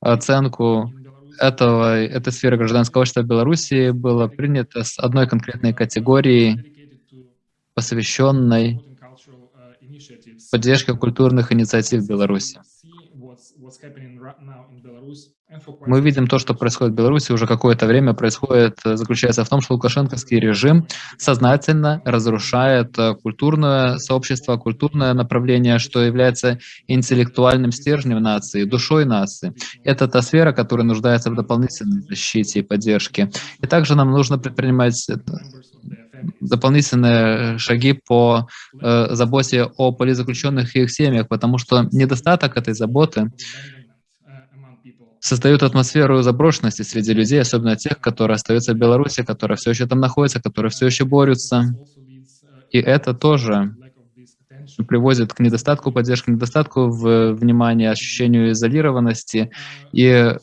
оценку этого, этой сферы гражданского общества Беларуси было принято с одной конкретной категории, посвященной поддержке культурных инициатив Беларуси. Мы видим то, что происходит в Беларуси уже какое-то время, происходит, э, заключается в том, что лукашенковский режим сознательно разрушает э, культурное сообщество, культурное направление, что является интеллектуальным стержнем нации, душой нации. Это та сфера, которая нуждается в дополнительной защите и поддержке. И также нам нужно предпринимать э, дополнительные шаги по э, заботе о политзаключенных и их семьях, потому что недостаток этой заботы создают атмосферу заброшенности среди людей, особенно тех, которые остаются в Беларуси, которые все еще там находятся, которые все еще борются. И это тоже приводит к недостатку поддержки, недостатку в внимания, ощущению изолированности и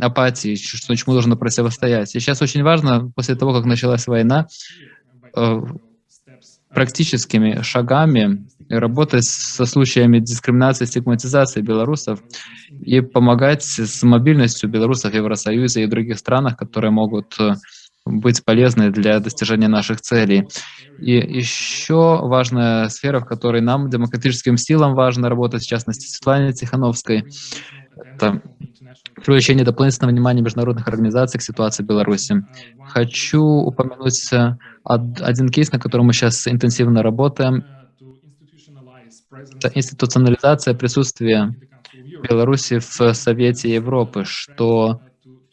апатии, что чему нужно противостоять. И сейчас очень важно, после того, как началась война, э, практическими шагами работать со случаями дискриминации, стигматизации белорусов и помогать с мобильностью белорусов в Евросоюзе и других странах, которые могут э, быть полезны для достижения наших целей. И еще важная сфера, в которой нам, демократическим силам, важно работать, в частности, Светлане Тихановской, это привлечение дополнительного внимания международных организаций к ситуации в Беларуси. Хочу упомянуть э, один кейс, на котором мы сейчас интенсивно работаем. Это институционализация присутствия Беларуси в Совете Европы, что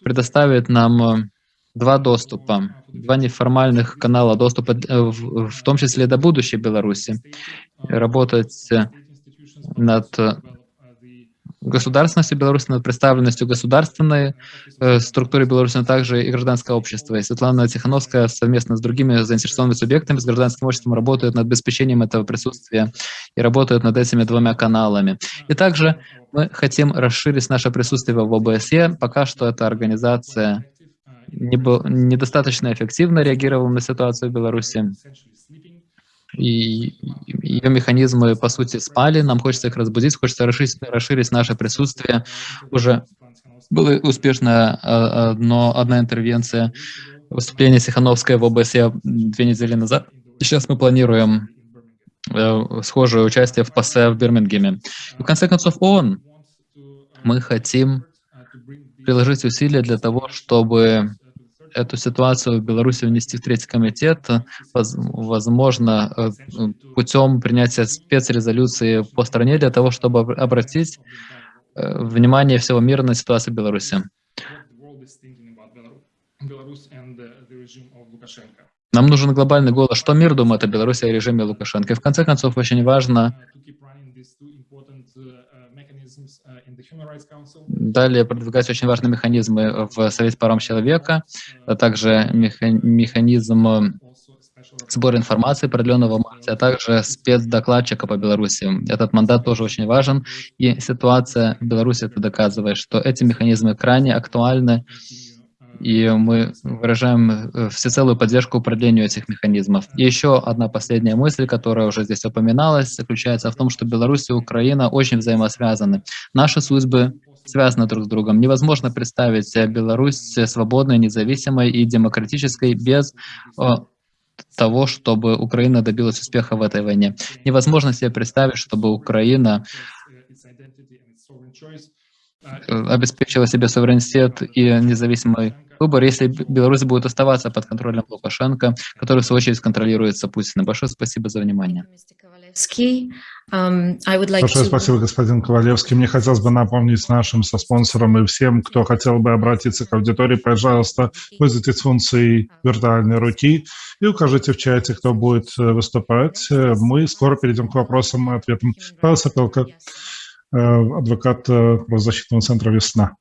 предоставит нам э, два доступа, два неформальных канала доступа, э, в, том числе до будущей Беларуси, работать над государственностью Беларуси, над представленностью государственной э, структуры Беларуси, но также и гражданского общества. И Светлана Тихановская совместно с другими заинтересованными субъектами, с гражданским обществом работают над обеспечением этого присутствия и работают над этими двумя каналами. И также мы хотим расширить наше присутствие в ОБСЕ. Пока что эта организация недостаточно эффективно реагировала на ситуацию в Беларуси и ее механизмы, по сути, спали, нам хочется их разбудить, хочется расширить, расширить наше присутствие. Уже была успешная одно, одна интервенция, выступление Сихановской в ОБСЕ две недели назад. Сейчас мы планируем э, схожее участие в ПАСЕ в Бирмингеме. И в конце концов, ООН, мы хотим приложить усилия для того, чтобы эту ситуацию в Беларуси внести в Третий комитет, возможно, э, путем принятия спецрезолюции по стране для того, чтобы обратить э, внимание всего мира на ситуацию в Беларуси. Нам нужен глобальный голос, что мир думает о Беларуси и режиме Лукашенко. И в конце концов, очень важно Далее продвигать очень важные механизмы в Совете по правам человека, а также механизм э, сбора информации продленного в марте, а также спецдокладчика по Беларуси. Этот мандат тоже очень важен, и ситуация в Беларуси это доказывает, что эти механизмы крайне актуальны, и мы выражаем э, всецелую поддержку продлению этих механизмов. И еще одна последняя мысль, которая уже здесь упоминалась, заключается в том, что Беларусь и Украина очень взаимосвязаны. Наши судьбы связаны друг с другом. Невозможно представить Беларусь свободной, независимой и демократической без того, чтобы Украина добилась успеха в этой войне. Невозможно себе представить, чтобы Украина э, обеспечила себе суверенитет и независимый выбор, если Беларусь будет оставаться под контролем Лукашенко, который, в свою очередь, контролируется Путиным. Большое спасибо за внимание. Like Большое спасибо, господин Ковалевский. Мне хотелось бы напомнить нашим спонсорам и всем, кто хотел бы обратиться к аудитории, пожалуйста, пользуйтесь функцией виртуальной руки и укажите в чате, кто будет э, выступать. Э, Мы скоро перейдем к вопросам и ответам. Павел Сапелко, э, адвокат э, правозащитного центра «Весна».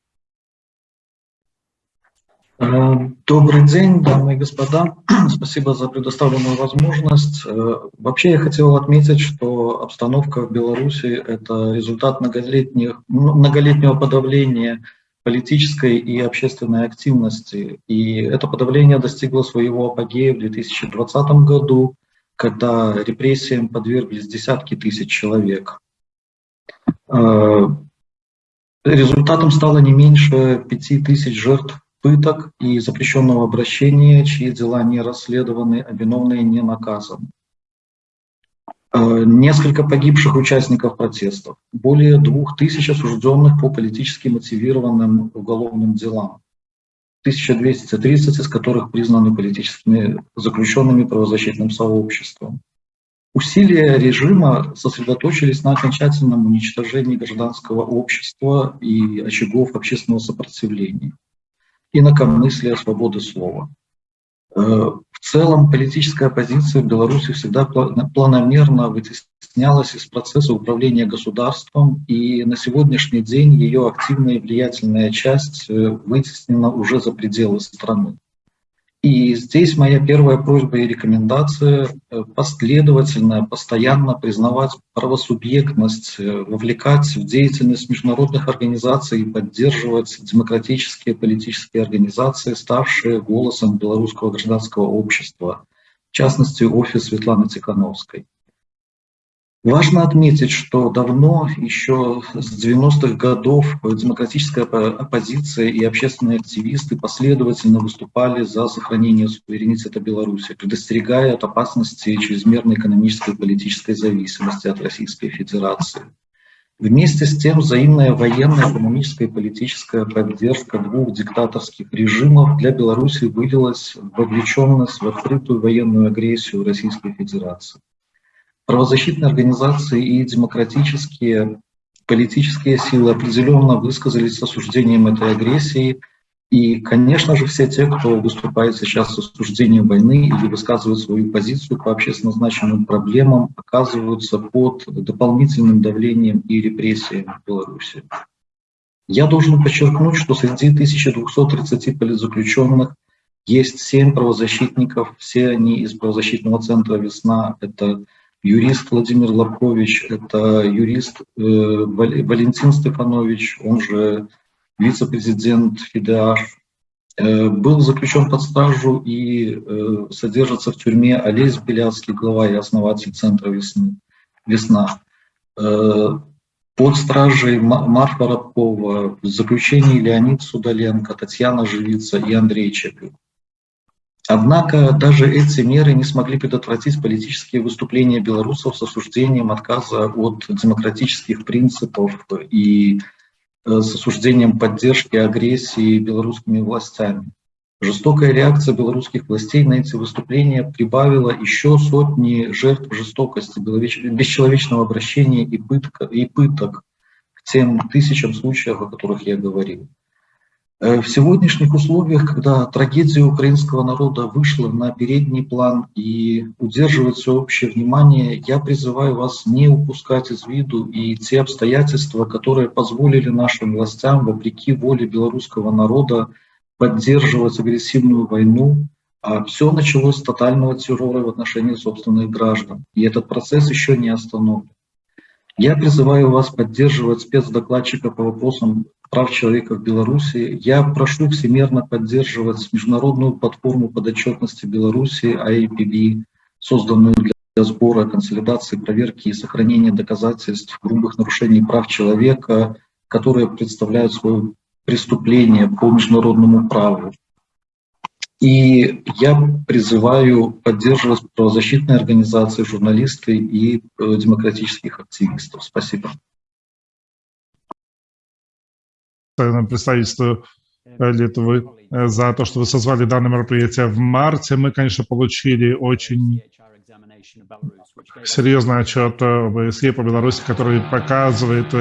Э, Добрый день, дамы и господа. Спасибо за предоставленную возможность. Э, Вообще я хотел отметить, что обстановка в Беларуси – это результат многолетних, многолетнего подавления политической и общественной активности. И это подавление достигло своего апогея в 2020 году, когда репрессиям подверглись десятки тысяч человек. Э, Результатом стало не меньше пяти тысяч жертв пыток и запрещенного обращения, чьи дела не расследованы, а виновные не наказаны. Э, Несколько погибших участников протестов, более двух тысяч осужденных по политически мотивированным уголовным делам, 1230 из которых признаны политическими заключенными правозащитным сообществом. Усилия режима сосредоточились на окончательном уничтожении гражданского общества и очагов общественного сопротивления инакомыслия, свободы слова. Э, В целом политическая оппозиция в Беларуси всегда пла- планомерно вытеснялась из процесса управления государством, и на сегодняшний день ее активная и влиятельная часть э, вытеснена уже за пределы страны. И здесь моя первая просьба и рекомендация э, последовательно, постоянно признавать правосубъектность, э, вовлекать в деятельность международных организаций и поддерживать демократические политические организации, ставшие голосом белорусского гражданского общества, в частности, офис Светланы Тихановской. Важно отметить, что давно, еще с 90-х годов, демократическая оппо- оппозиция и общественные активисты последовательно выступали за сохранение суверенитета Беларуси, предостерегая от опасности чрезмерной экономической и политической зависимости от Российской Федерации. Вместе с тем взаимная военная, экономическая и политическая поддержка двух диктаторских режимов для Беларуси вылилась в вовлеченность в открытую военную агрессию Российской Федерации правозащитные организации и демократические политические силы определенно высказались с осуждением этой агрессии. И, конечно же, все те, кто выступает сейчас с осуждением войны или высказывает свою позицию по общественно значимым проблемам, оказываются под дополнительным давлением и репрессиями в Беларуси. Я должен подчеркнуть, что среди 1230 политзаключенных есть семь правозащитников, все они из правозащитного центра «Весна». Это юрист Владимир Лобкович, это юрист э, Вал- Валентин Стефанович, он же вице-президент ФИДЕАШ, Э, был заключен под стражу и э, содержится в тюрьме Олесь Беляцкий, глава и основатель Центра «Весны», «Весна». Под стражей Ма- Марфа Рабкова, в заключении Леонид Судоленко, Татьяна Живица и Андрей Чепюк. Однако даже эти меры не смогли предотвратить политические выступления белорусов с осуждением отказа от демократических принципов и э, с осуждением поддержки агрессии белорусскими властями. Жестокая реакция белорусских властей на эти выступления прибавила еще сотни жертв жестокости, бесчеловечного обращения и, пытка, и пыток к тем тысячам случаев, о которых я говорил. Э, В сегодняшних условиях, когда трагедия украинского народа вышла на передний план и удерживает всеобщее внимание, я призываю вас не упускать из виду и те обстоятельства, которые позволили нашим властям, вопреки воле белорусского народа, поддерживать агрессивную войну. А все началось с тотального террора в отношении собственных граждан. И этот процесс еще не остановлен. Я призываю вас поддерживать спецдокладчика по вопросам прав человека в Беларуси. Я прошу всемерно поддерживать международную платформу подотчетности Беларуси IAPB, созданную для сбора, консолидации, проверки и сохранения доказательств грубых нарушений прав человека, которые представляют свое преступление по международному праву. И я призываю поддерживать правозащитные организации, журналисты и э, демократических активистов. Спасибо. постоянному представительству э, Литвы э, за то, что вы созвали данное мероприятие в марте. Мы, конечно, получили очень серьезный отчет ОБСЕ по Беларуси, который показывает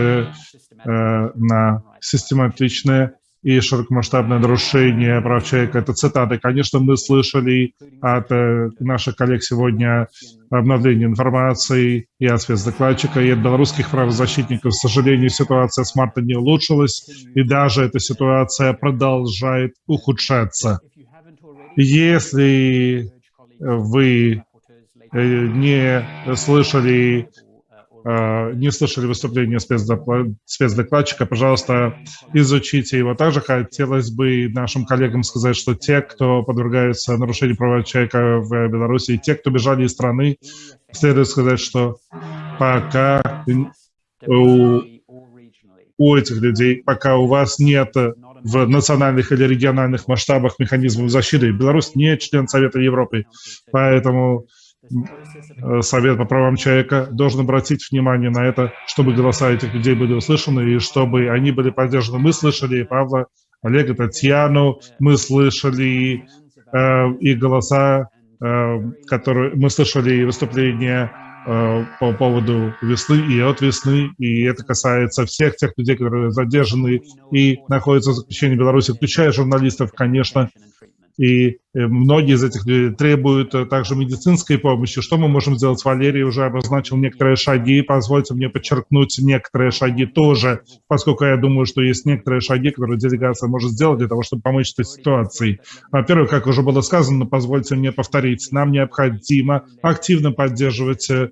на систематичное и широкомасштабное нарушение прав человека. Это цитаты. Конечно, мы слышали от э, наших коллег сегодня обновление информации и от спецдокладчика, и от белорусских правозащитников. К сожалению, ситуация с марта не улучшилась, и даже эта ситуация продолжает ухудшаться. Если вы э, не слышали не слышали выступление спецдокладчика, пожалуйста, изучите его. Также хотелось бы нашим коллегам сказать, что те, кто подвергается нарушению прав человека в Беларуси, те, кто бежали из страны, следует сказать, что пока у, у этих людей, пока у вас нет в национальных или региональных масштабах механизмов защиты, Беларусь не член Совета Европы, поэтому Э, Совет по правам человека должен обратить внимание на это, чтобы голоса этих людей были услышаны и чтобы они были поддержаны. Мы слышали Павла, Олега, Татьяну, мы слышали э, и голоса, э, которые мы слышали и выступления э, по поводу весны и от весны, и это касается всех тех людей, которые задержаны и находятся в заключении в Беларуси, включая журналистов, конечно, и э, многие из этих людей требуют э, также медицинской помощи. Что мы можем сделать? Валерий уже обозначил некоторые шаги. Позвольте мне подчеркнуть некоторые шаги тоже, поскольку я думаю, что есть некоторые шаги, которые делегация может сделать для того, чтобы помочь этой ситуации. Во-первых, как уже было сказано, позвольте мне повторить, нам необходимо активно поддерживать э,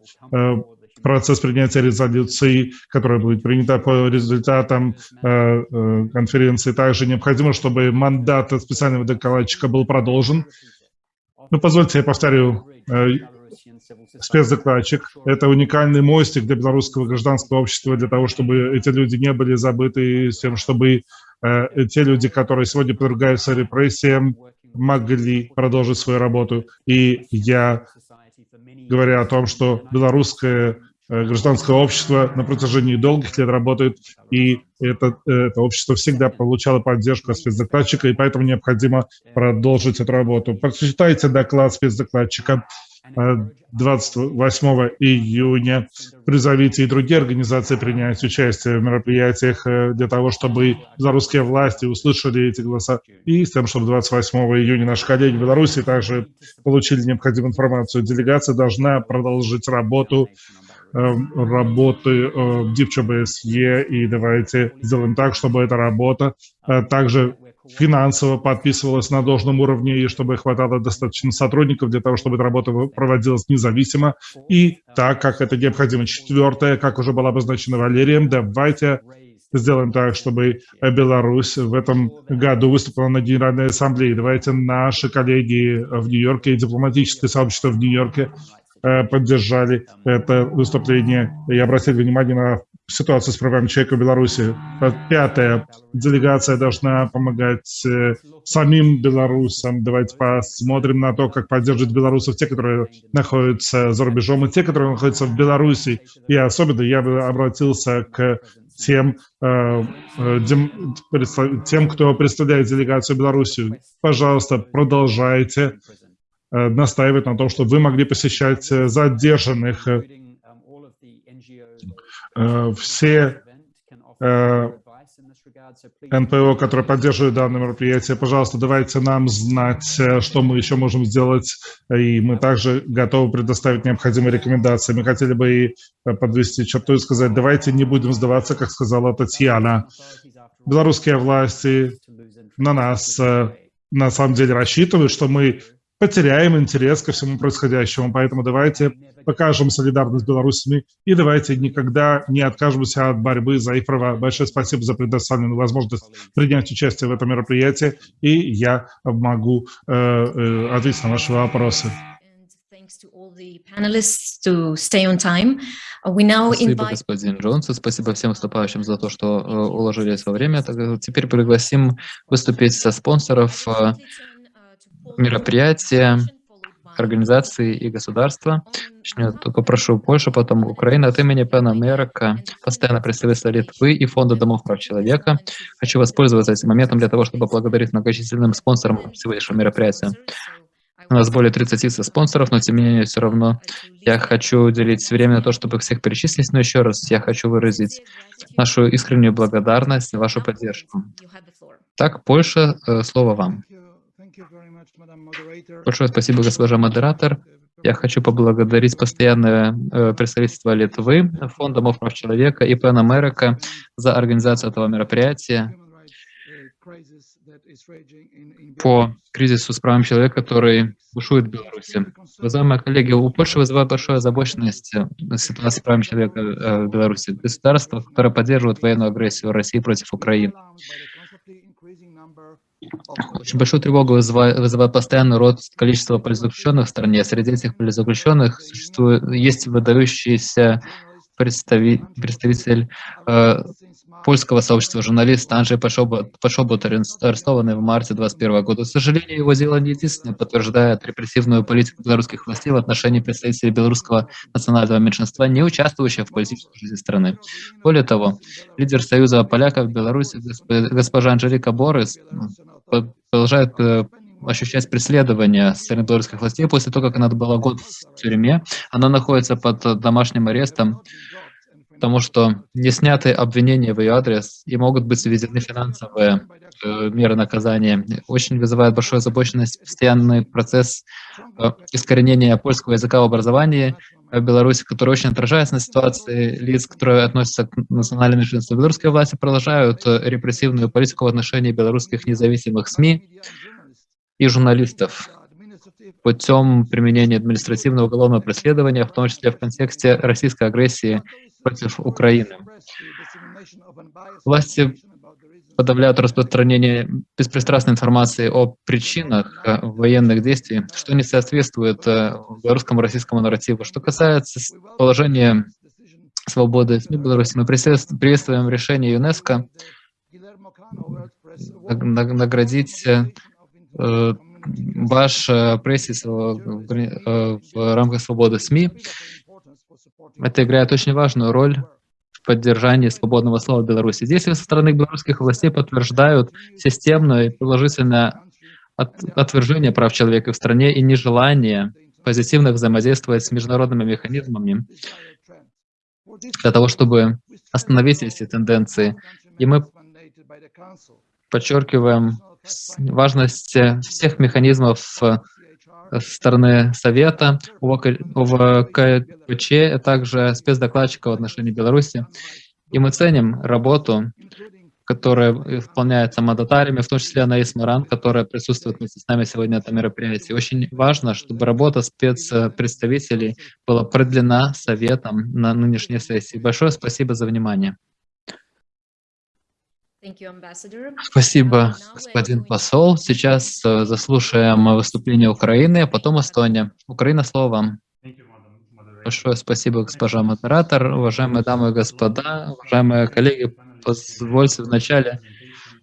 процесс принятия резолюции, которая будет принята по результатам э, э, конференции. Также необходимо, чтобы мандат специального докладчика был продолжен. Ну, позвольте, я повторю. Э, спецдокладчик – это уникальный мостик для белорусского гражданского общества, для того, чтобы эти люди не были забыты, с тем, чтобы те люди, которые сегодня подвергаются репрессиям, могли продолжить свою работу. И я говоря о том, что белорусское Э, гражданское общество на протяжении долгих лет работает, и это, это общество всегда получало поддержку спецдокладчика, и поэтому необходимо продолжить эту работу. Прочитайте доклад спецдокладчика 28 э, июня. Призовите и другие организации принять участие в мероприятиях э, для того, чтобы белорусские власти услышали эти голоса и с тем, чтобы 28 июня наши коллеги в Беларуси также получили необходимую информацию. Делегация должна продолжить работу Эм, работы в DipCBSE, и давайте сделаем так, чтобы эта работа э, также финансово подписывалась на должном уровне, и чтобы хватало достаточно сотрудников для того, чтобы эта работа проводилась независимо, и так, как это необходимо. Четвертое, как уже было обозначено Валерием, давайте сделаем так, чтобы Беларусь в этом году выступила на Генеральной Ассамблее. Давайте наши коллеги в Нью-Йорке и дипломатическое сообщество в Нью-Йорке поддержали это выступление и обратили внимание на ситуацию с правами человека в Беларуси. Пятое. Делегация должна помогать э, самим белорусам. Давайте посмотрим на то, как поддерживать белорусов, те, которые находятся за рубежом, и те, которые находятся в Беларуси. И особенно я бы обратился к тем, э, тем, кто представляет делегацию Беларуси. Пожалуйста, продолжайте Э, настаивает на том, чтобы вы могли посещать э, задержанных. Э, все НПО, которые поддерживают данное мероприятие, пожалуйста, давайте нам знать, что мы еще можем сделать, и мы также готовы предоставить необходимые рекомендации. Мы хотели бы и подвести черту и сказать, давайте не будем сдаваться, как сказала Татьяна. Белорусские власти на нас на самом деле рассчитывают, что мы потеряем интерес ко всему происходящему. Поэтому давайте покажем солидарность с белорусами и давайте никогда не откажемся от борьбы за их права. Большое спасибо за предоставленную возможность принять участие в этом мероприятии, и я могу э, э, ответить на ваши вопросы. Спасибо, господин Джонс, спасибо всем выступающим за то, что э, уложились во время. Теперь пригласим выступить со спонсоров э, мероприятия, организации и государства. Начнет, попрошу Польшу, потом Украина. От имени Пена Америка, постоянно представителя Литвы и Фонда домов прав человека. Хочу воспользоваться этим моментом для того, чтобы поблагодарить многочисленным спонсорам сегодняшнего мероприятия. У нас более 30 спонсоров, но тем не менее все равно я хочу уделить время на то, чтобы всех перечислить, но еще раз я хочу выразить нашу искреннюю благодарность за вашу поддержку. Так, Польша, э, слово вам. Большое спасибо, госпожа модератор. Я хочу поблагодарить постоянное э, представительство Литвы, Фонд домов прав человека и Pan America за организацию этого мероприятия по кризису с правами человека, который бушует в Беларуси. Уважаемые коллеги, у Польши вызывает большую озабоченность э, ситуация с правами человека э, в Беларуси. Государство, которое поддерживает военную агрессию России против Украины. Очень большую тревогу вызывает, вызывает постоянный рост количества политзаключенных в стране. Среди этих политзаключенных существует, есть выдающийся представи, представитель э, польского сообщества, журналист Анджей Пашобот, арестованный в марте 2021 года. К сожалению, его дело не единственное подтверждает репрессивную политику белорусских властей в отношении представителей белорусского национального меньшинства, не участвующих в политической жизни страны. Более того, лидер Союза поляков в Беларуси, госпожа Анжелика Борис, продолжает э, ощущать преследование со властей после того, как она была год в тюрьме. Она находится под домашним арестом, потому что не сняты обвинения в ее адрес и могут быть введены финансовые э, меры наказания. Очень вызывает большую озабоченность постоянный процесс э, искоренения польского языка в образовании в Беларуси, который очень отражается на ситуации лиц, которые относятся к национальным меньшинствам. Белорусские власти продолжают э, репрессивную политику в отношении белорусских независимых СМИ и журналистов путем применения административного уголовного преследования, в том числе в контексте российской агрессии против Украины. Власти подавляют распространение беспристрастной информации о причинах военных действий, что не соответствует э, белорусскому российскому нарративу. Что касается положения свободы СМИ Беларуси, мы приветствуем решение ЮНЕСКО наградить э, ваш пресс в рамках свободы СМИ. Это играет очень важную роль в поддержании свободного слова в Беларуси. Действия со стороны белорусских властей подтверждают системное и положительное от, отвержение прав человека в стране и нежелание позитивно взаимодействовать с международными механизмами для того, чтобы остановить эти тенденции. И мы подчеркиваем важность всех механизмов со стороны Совета, ОВКЧ, а также спецдокладчика в отношении Беларуси. И мы ценим работу, которая выполняется мандатариями, в том числе Анаис Маран, которая присутствует вместе с нами сегодня на этом мероприятии. Очень важно, чтобы работа спецпредставителей была продлена Советом на нынешней сессии. Большое спасибо за внимание. Спасибо, господин посол. Сейчас э, заслушаем выступление Украины, а потом Эстония. Украина, слово вам. Большое спасибо, госпожа модератор, уважаемые дамы и господа, уважаемые коллеги. Позвольте вначале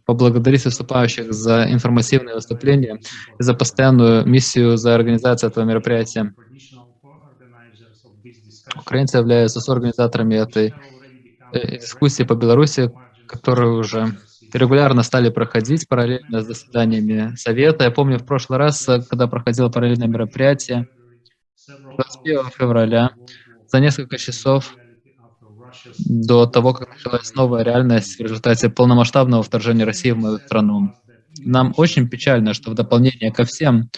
поблагодарить выступающих за информативное выступление и за постоянную миссию за организацию этого мероприятия. Украинцы являются соорганизаторами этой э, дискуссии по Беларуси, которые уже регулярно стали проходить параллельно с заседаниями Совета. Я помню, в прошлый раз, когда проходило параллельное мероприятие, 21 февраля, за несколько часов до того, как началась новая реальность в результате полномасштабного вторжения России в мою страну. Нам очень печально, что в дополнение ко всем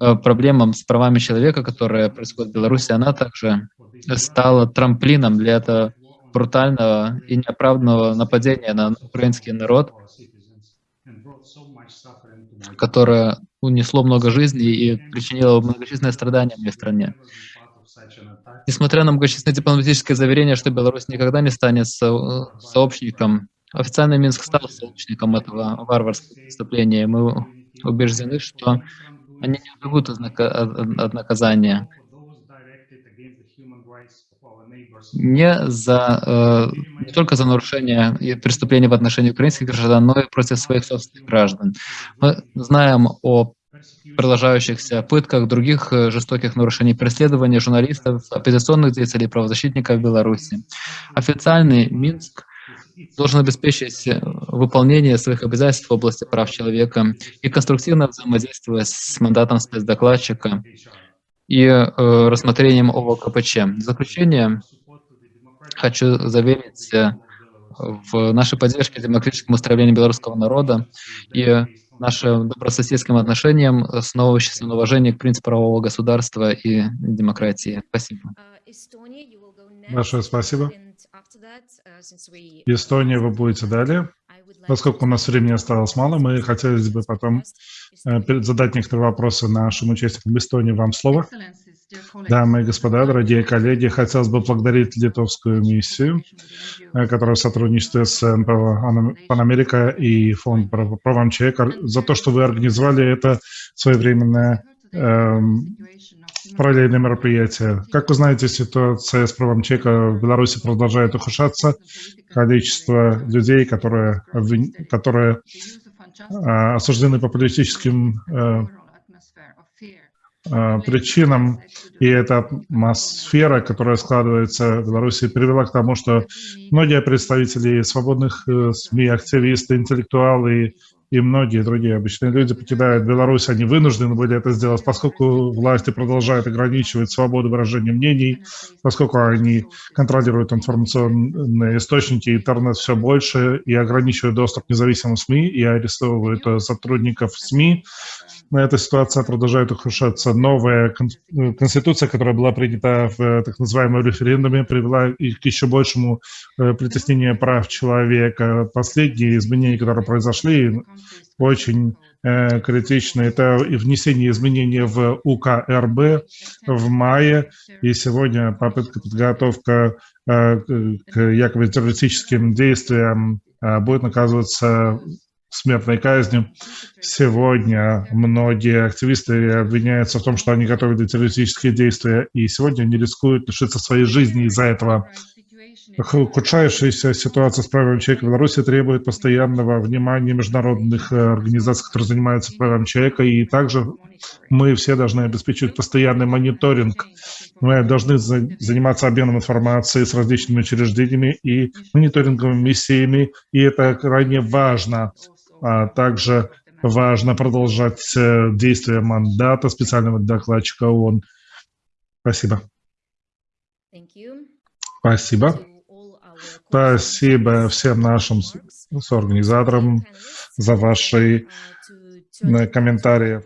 э, проблемам с правами человека, которые происходят в Беларуси, она также стала трамплином для этого брутального и неоправданного нападения на украинский народ, которое унесло много жизней и причинило многочисленные страдания в моей стране. Несмотря на многочисленные дипломатические заверения, что Беларусь никогда не станет со сообщником, официальный Минск стал сообщником этого варварского преступления. Мы убеждены, что они не убегут от, наказания не, за, э, не только за нарушение и преступления в отношении украинских граждан, но и против своих собственных граждан. Мы знаем о продолжающихся пытках, других э, жестоких нарушений преследования журналистов, оппозиционных деятелей, правозащитников в Беларуси. Официальный Минск должен обеспечить э, выполнение своих обязательств в области прав человека и конструктивно взаимодействовать с мандатом спецдокладчика и э, рассмотрением ОВКПЧ. В заключение хочу заверить э, в нашей поддержке демократическому устроению белорусского народа и нашим добрососедским отношениям, основывающимся на уважении к принципу правового государства и демократии. Спасибо. Большое спасибо. Эстония, вы будете далее. Поскольку у нас времени осталось мало, мы хотели бы потом э, задать некоторые вопросы нашим участникам Эстонии. Вам слово. Дамы и господа, дорогие коллеги, хотелось бы поблагодарить литовскую миссию, э, которая сотрудничает с НПО «Ана- Панамерика и Фонд правам человека, за то, что вы организовали это своевременное эм, параллельное мероприятие. Как вы знаете, ситуация с правом человека в Беларуси продолжает ухудшаться. Количество людей, которые, которые а, осуждены по политическим э, э, причинам, и эта атмосфера, которая складывается в Беларуси, привела к тому, что многие представители свободных э, СМИ, активисты, интеллектуалы и многие другие обычные люди покидают Беларусь, они вынуждены были это сделать, поскольку власти продолжают ограничивать свободу выражения мнений, поскольку они контролируют информационные источники, интернет все больше и ограничивают доступ к независимым СМИ и арестовывают э, сотрудников СМИ. Эта ситуация продолжает ухудшаться. Новая э, конституция, которая была принята в э, так называемом референдуме, привела к еще большему э, притеснению прав человека. Последние изменения, которые произошли, очень критичны. Это и внесение изменений в УК РБ в мае, и сегодня попытка подготовка к якобы террористическим действиям будет наказываться смертной казнью. Сегодня многие активисты обвиняются в том, что они готовили террористические действия, и сегодня они рискуют лишиться своей жизни из-за этого. Ухудшающаяся ситуация с правами человека в Беларуси требует постоянного внимания международных э, организаций, которые занимаются правами человека, и также мы все должны обеспечивать постоянный мониторинг. Мы должны за- заниматься обменом информации с различными учреждениями и мониторинговыми миссиями, и это крайне важно. А также важно продолжать э, действие мандата специального докладчика ООН. Спасибо. Спасибо. Спасибо всем нашим соорганизаторам за ваши э, комментарии.